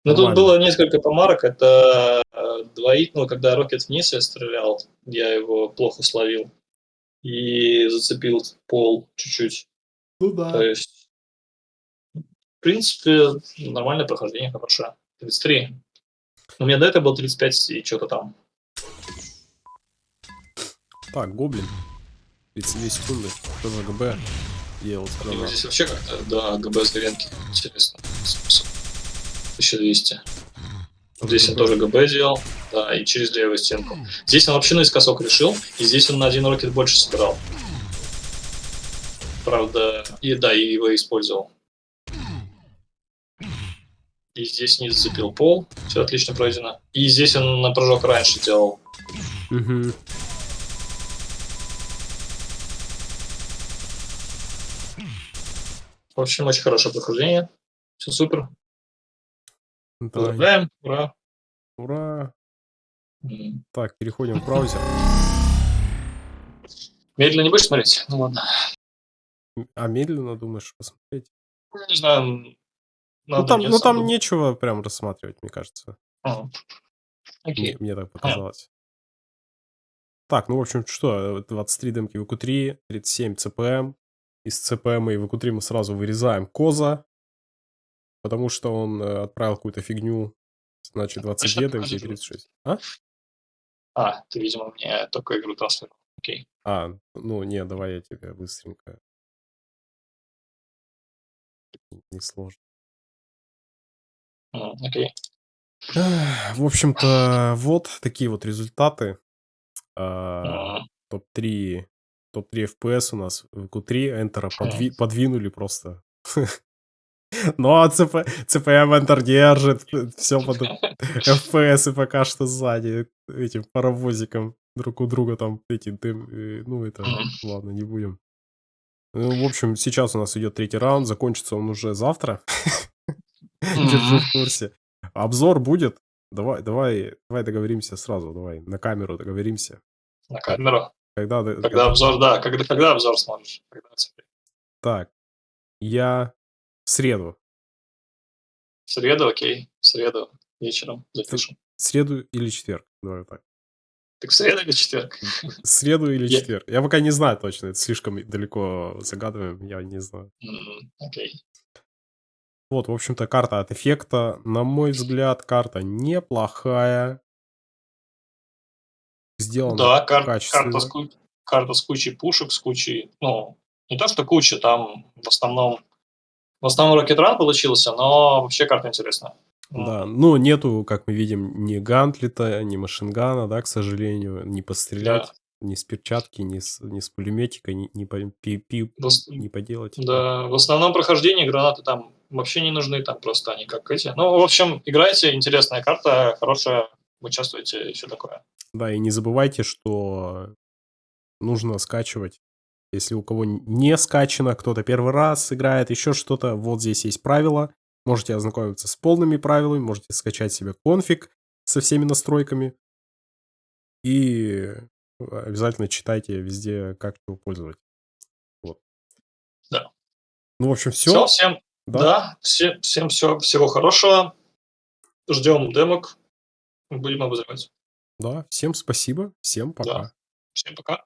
Ну, тут было несколько помарок. Это э, двоих, ну, когда rocket вниз я стрелял, я его плохо словил и зацепил пол чуть-чуть. Ну да. То есть, в принципе, нормальное прохождение, хорошее. 33. У меня до этого было 35 и что-то там. Так, гоблин. 32 секунды. Что за ГБ делал? Ну, здесь вообще как-то, да, ГБ с Говенки. Интересно. 1200. Здесь он тоже ГБ делал, да, и через левую стенку. Здесь он вообще наискосок решил, и здесь он на один рокет больше собирал. Правда, и да, и его использовал. И здесь не зацепил пол, все отлично пройдено. И здесь он на прыжок раньше делал. Угу. В общем, очень хорошее прохождение. Все супер. Давай. Поздравляем. Ура. Ура. М. Так, переходим в браузер. Медленно не будешь смотреть? Ну ладно. А медленно думаешь посмотреть? Ну, Не знаю. Ну надо там, мне ну сам там нечего прям рассматривать, мне кажется. А, Мне, Окей. мне так показалось. Так, ну в общем, что, э, 23 демки ВК3, 37 ЦПМ. Из ЦПМ и ВК3 мы сразу вырезаем Коза, потому что он э, отправил какую-то фигню. Значит, 22 демки и покажи, 36. А? А, ты, видимо, мне только игру транслировал. Окей. А, ну не, давай я тебе быстренько. Не сложно. Окей. В общем-то, вот такие вот результаты. А, М, Топ-3 топ-3 FPS у нас в Q3 Энтера Хм. подви- подвинули просто. Ну, а ЦП, ЦПМ Enter держит, все под FPS и пока что сзади этим паровозиком друг у друга там эти, дым, э, ну это, ладно, не будем. Ну, в общем, сейчас у нас идет третий раунд, закончится он уже завтра. Держу в курсе. Обзор будет. Давай, давай, давай договоримся сразу, давай на камеру договоримся. На камеру. Когда, Когда когда- обзор, да. Когда, когда обзор смотришь? Когда? Так, я в среду, В среду, окей. В среду вечером запишем. в среду или четверг, давай так. Так в среду или четверг? В среду или Я- четверг. Я пока не знаю точно, это слишком далеко загадываем, я не знаю. Окей. Вот, в общем-то, карта от эффекта. На мой взгляд, карта неплохая. Сделана Да, кар- карта, с ку- карта с кучей пушек, с кучей, ну, не то что куча, там в основном, в основном Rocket Run получился, но вообще карта интересная. Да, ну нету, как мы видим, ни гантлета, ни машингана, да, к сожалению, не пострелять, ни с перчатки, ни с, ни с пулеметика, ни, ни, по- пи- пи- в ос- не поделать. Да, в основном прохождении гранаты там вообще не нужны, там просто они как эти. Ну, в общем, играйте, интересная карта, хорошая, участвуйте, и все такое. Да, и не забывайте, что нужно скачивать. Если у кого не скачано, кто-то первый раз играет, еще что-то, вот здесь есть правила. Можете ознакомиться с полными правилами, можете скачать себе конфиг со всеми настройками. И обязательно читайте везде, как его пользовать. Вот. Да. Ну, в общем, Все, все. всем, Да. да, все, всем все, всего хорошего. Ждем демок, будем обозревать. Да, всем спасибо, всем пока. Всем пока.